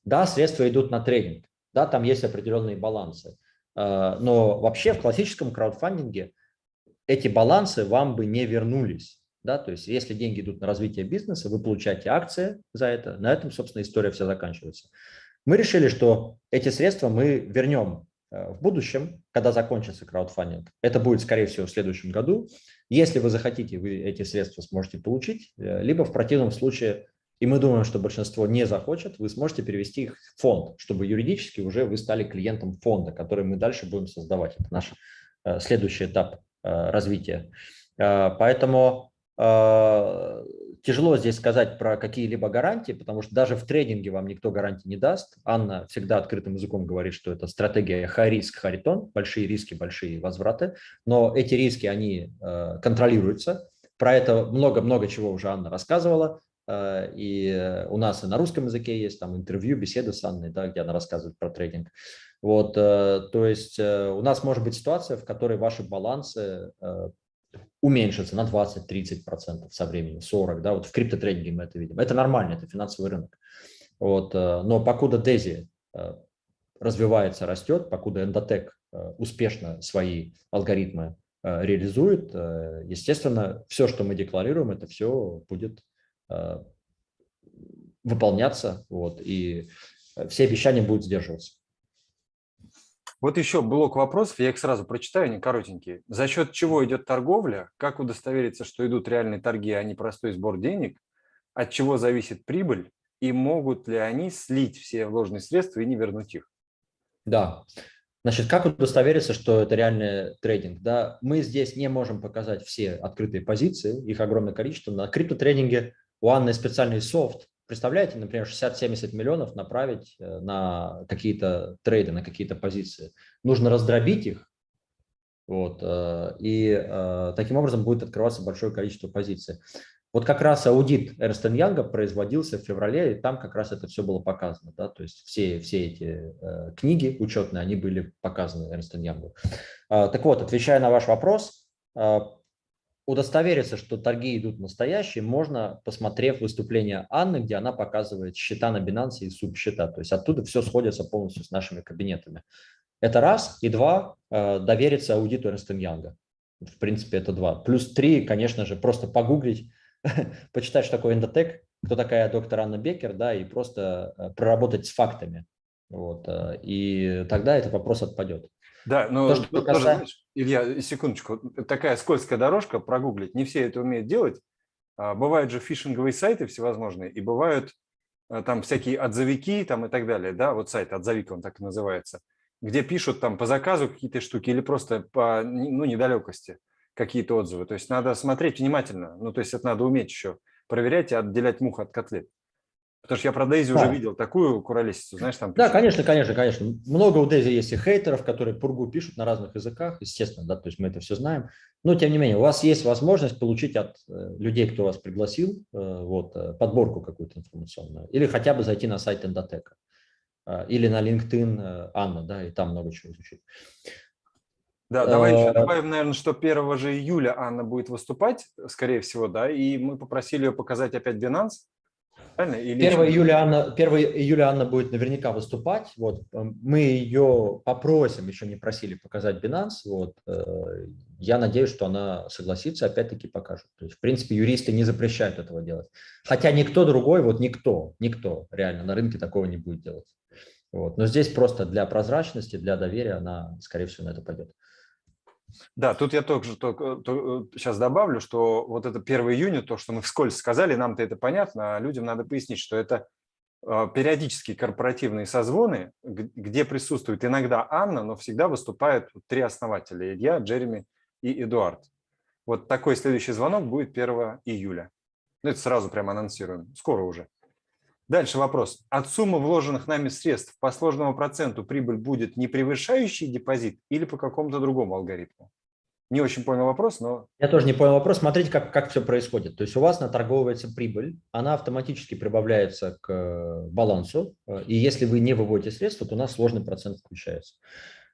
Да, средства идут на тренинг, да, там есть определенные балансы. А, но вообще в классическом краудфандинге эти балансы вам бы не вернулись. Да, то есть если деньги идут на развитие бизнеса, вы получаете акции за это, на этом, собственно, история вся заканчивается. Мы решили, что эти средства мы вернем э, в будущем, когда закончится краудфандинг. Это будет, скорее всего, в следующем году. Если вы захотите, вы эти средства сможете получить, э, либо в противном случае, и мы думаем, что большинство не захочет, вы сможете перевести их в фонд, чтобы юридически уже вы стали клиентом фонда, который мы дальше будем создавать. Это наш э, следующий этап развития. Поэтому тяжело здесь сказать про какие-либо гарантии, потому что даже в трейдинге вам никто гарантии не даст. Анна всегда открытым языком говорит, что это стратегия high risk, high большие риски, большие возвраты, но эти риски, они а, контролируются. Про это много-много чего уже Анна рассказывала, а, и у нас и на русском языке есть там интервью, беседы с Анной, да, где она рассказывает про трейдинг. Вот, то есть у нас может быть ситуация, в которой ваши балансы уменьшится на 20-30% со временем, 40%. Да, вот в криптотрейдинге мы это видим. Это нормально, это финансовый рынок. Вот, э, но покуда Дези э, развивается, растет, покуда Endotech э, успешно свои алгоритмы реализует, естественно, все, что мы декларируем, это все будет выполняться, вот, и все обещания будут сдерживаться. Вот еще блок вопросов, я их сразу прочитаю, они коротенькие. За счет чего идет торговля? Как удостовериться, что идут реальные торги, а не простой сбор денег? От чего зависит прибыль? И могут ли они слить все вложенные средства и не вернуть их? Да. Значит, как удостовериться, что это реальный трейдинг? Да, мы здесь не можем показать все открытые позиции, их огромное количество. На криптотрейдинге у Анны специальный софт. Представляете, например, 60-70 миллионов направить э, на какие-то трейды, на какие-то позиции. Нужно раздробить их, вот, э, и э, таким образом будет открываться большое количество позиций. Вот как раз аудит Эрнст Янга производился в феврале, и там как раз это все было показано. Да? То есть все, все эти книги учетные, они были показаны Эрнст Янгу. Так вот, отвечая на ваш вопрос, удостовериться, что торги идут настоящие, можно, посмотрев выступление Анны, где она показывает счета на Binance и субсчета. То есть оттуда все сходится полностью с нашими кабинетами. Это раз. И два, э, довериться аудиту Эрнст Янга. В принципе, это два. Плюс три, конечно же, просто погуглить, почитать, что такое эндотек, кто такая доктор Анна Беккер, да, и просто э, проработать с фактами. Вот, э, и тогда этот вопрос отпадет. Да, но То, что тоже, знаешь, Илья, секундочку, такая скользкая дорожка, прогуглить, не все это умеют делать. А, бывают же фишинговые сайты всевозможные, и бывают э, там всякие отзывики там и так далее, да, вот сайт отзовик, он так и называется, где пишут там по заказу какие-то штуки или просто по ну, недалекости какие-то отзывы. То есть надо смотреть внимательно. Ну, то есть это надо уметь еще проверять и отделять мух от котлет. Потому что я про Дейзи да. уже видел такую куролесицу, знаешь, там... Пишут. Да, конечно, конечно, конечно. Много у Дейзи есть и хейтеров, которые пургу пишут на разных языках, естественно, да, то есть мы это все знаем. Но, тем не менее, у вас есть возможность получить от э, людей, кто вас пригласил, э, вот, э, подборку какую-то информационную. Или хотя бы зайти на сайт Эндотека. Или на LinkedIn Анна, да, и там много чего изучить. Да, давай еще добавим, наверное, что 1 же июля Анна будет выступать, скорее всего, да, и мы попросили ее показать опять Binance. Правильно? Или 1, июля Анна, 1 июля Анна будет наверняка выступать. Вот. Мы ее попросим, еще не просили показать Binance. Вот. Э, я надеюсь, что она согласится, опять-таки покажет. То есть, в принципе, юристы не запрещают этого делать. Хотя никто другой, вот никто, никто реально на рынке такого не будет делать. Вот. Но здесь просто для прозрачности, для доверия она, скорее всего, на это пойдет. Да, тут я только, только, только сейчас добавлю, что вот это 1 июня, то, что мы вскользь сказали, нам-то это понятно, а людям надо пояснить, что это а, периодические корпоративные созвоны, где присутствует иногда Анна, но всегда выступают три основателя – Илья, Джереми и Эдуард. Вот такой следующий звонок будет 1 июля. Ну, это сразу прямо анонсируем, скоро уже. Дальше вопрос. От суммы вложенных нами средств по сложному проценту прибыль будет не превышающий депозит или по какому-то другому алгоритму? Не очень понял вопрос, но... Я тоже не понял вопрос. Смотрите, как, как все происходит. То есть у вас наторговывается прибыль, она автоматически прибавляется к э, балансу, и если вы не выводите средства, то у нас сложный процент включается.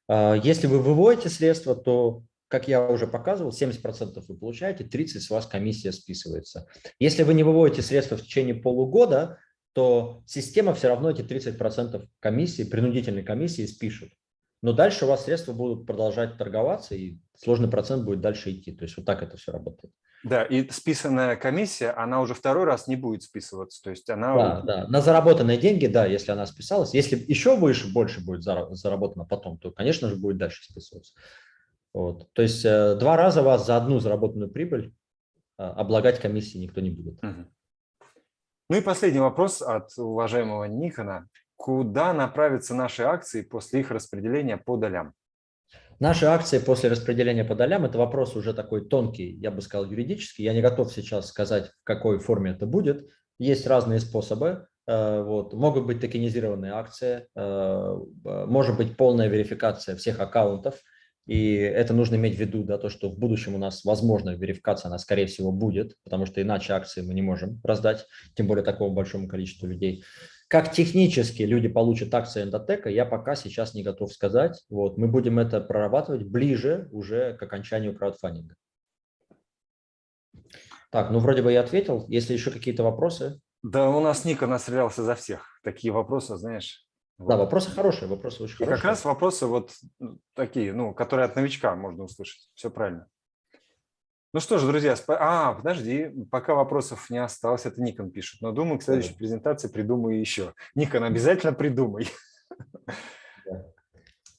А, если вы выводите средства, то, как я уже показывал, 70% вы получаете, 30% с вас комиссия списывается. Если вы не выводите средства в течение полугода, то система все равно эти 30% комиссии, принудительной комиссии спишет. Но дальше у вас средства будут продолжать торговаться, и сложный процент будет дальше идти. То есть вот так это все работает. Да, и списанная комиссия, она уже второй раз не будет списываться. То есть она... Да, да. На заработанные деньги, да, если она списалась. Если еще выше, больше будет заработано потом, то, конечно же, будет дальше списываться. Вот. То есть э, два раза вас за одну заработанную прибыль э, облагать комиссией никто не будет. Угу. Ну и последний вопрос от уважаемого Никона. Куда направятся наши акции после их распределения по долям? Наши акции после распределения по долям – это вопрос уже такой тонкий, я бы сказал, юридический. Я не готов сейчас сказать, в какой форме это будет. Есть разные способы. Э, вот. Могут быть токенизированные акции, э, может быть полная верификация всех аккаунтов – и это нужно иметь в виду, да, то, что в будущем у нас, возможно, верификация, она, скорее всего, будет, потому что иначе акции мы не можем раздать, тем более такому большому количеству людей. Как технически люди получат акции эндотека, я пока сейчас не готов сказать. Вот, мы будем это прорабатывать ближе уже к окончанию краудфандинга. Так, ну вроде бы я ответил. Если еще какие-то вопросы? Да, у нас Ника настрелялся за всех. Такие вопросы, знаешь, вот. Да, вопросы хорошие, вопросы очень и хорошие. как раз вопросы вот такие, ну, которые от новичка можно услышать. Все правильно. Ну что ж, друзья, сп... а, подожди, пока вопросов не осталось, это Никон пишет, но думаю, к следующей да. презентации придумаю еще. Никон, обязательно придумай. Да.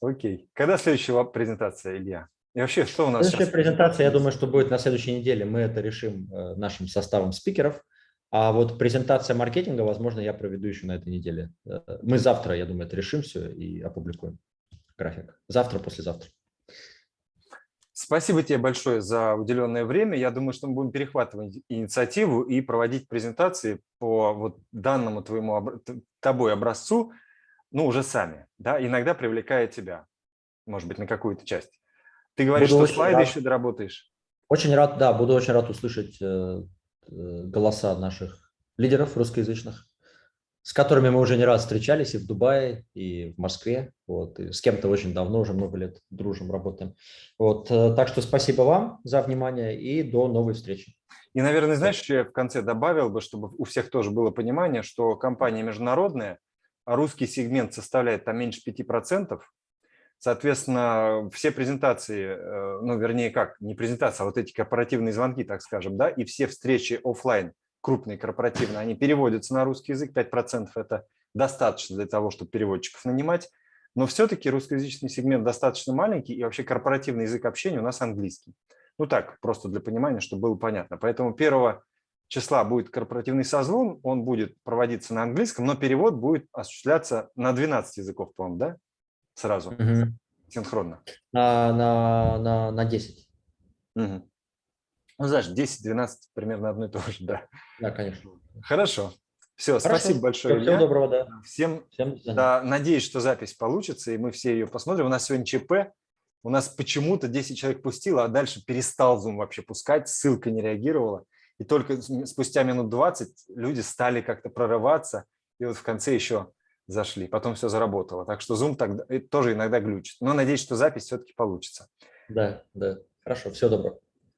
Окей. Когда следующая презентация, Илья? И вообще, что у нас Следующая сейчас? презентация, я думаю, что будет на следующей неделе. Мы это решим э, нашим составом спикеров. А вот презентация маркетинга, возможно, я проведу еще на этой неделе. Э, мы завтра, я думаю, это решим все и опубликуем. график. Завтра, послезавтра. Спасибо тебе большое за уделенное время. Я думаю, что мы будем перехватывать инициативу и проводить презентации по вот данному твоему тобой образцу, ну, уже сами, да, иногда привлекая тебя, может быть, на какую-то часть. Ты говоришь, буду что слайды рад. еще доработаешь? Очень рад, да, буду очень рад услышать э, голоса наших лидеров русскоязычных с которыми мы уже не раз встречались и в Дубае, и в Москве. Вот, и с кем-то очень давно, уже много лет дружим, работаем. Вот, э, так что спасибо вам за внимание и до новой встречи. И, наверное, знаешь, что я в конце добавил бы, чтобы у всех тоже было понимание, что компания международная, а русский сегмент составляет там меньше 5%. Соответственно, все презентации, э, ну, вернее, как, не презентация, а вот эти корпоративные звонки, так скажем, да, и все встречи офлайн – крупные корпоративные, они переводятся на русский язык, 5% это достаточно для того, чтобы переводчиков нанимать, но все-таки русскоязычный сегмент достаточно маленький, и вообще корпоративный язык общения у нас английский. Ну так, просто для понимания, чтобы было понятно. Поэтому 1 числа будет корпоративный созвон, он будет проводиться на английском, но перевод будет осуществляться на 12 языков, по-моему, да? Сразу, угу. синхронно. На, на, на, на 10. Угу. Ну, знаешь, 10-12 примерно одно и то же, да. Да, конечно. Хорошо. Все, Хорошо. спасибо большое, Всего Илья. доброго, да. Всем, Всем да, надеюсь, что запись получится, и мы все ее посмотрим. У нас сегодня ЧП, у нас почему-то 10 человек пустило, а дальше перестал Zoom вообще пускать, ссылка не реагировала. И только спустя минут 20 люди стали как-то прорываться, и вот в конце еще зашли. Потом все заработало. Так что Zoom тогда, тоже иногда глючит. Но надеюсь, что запись все-таки получится. Да, да. Хорошо, всего доброго.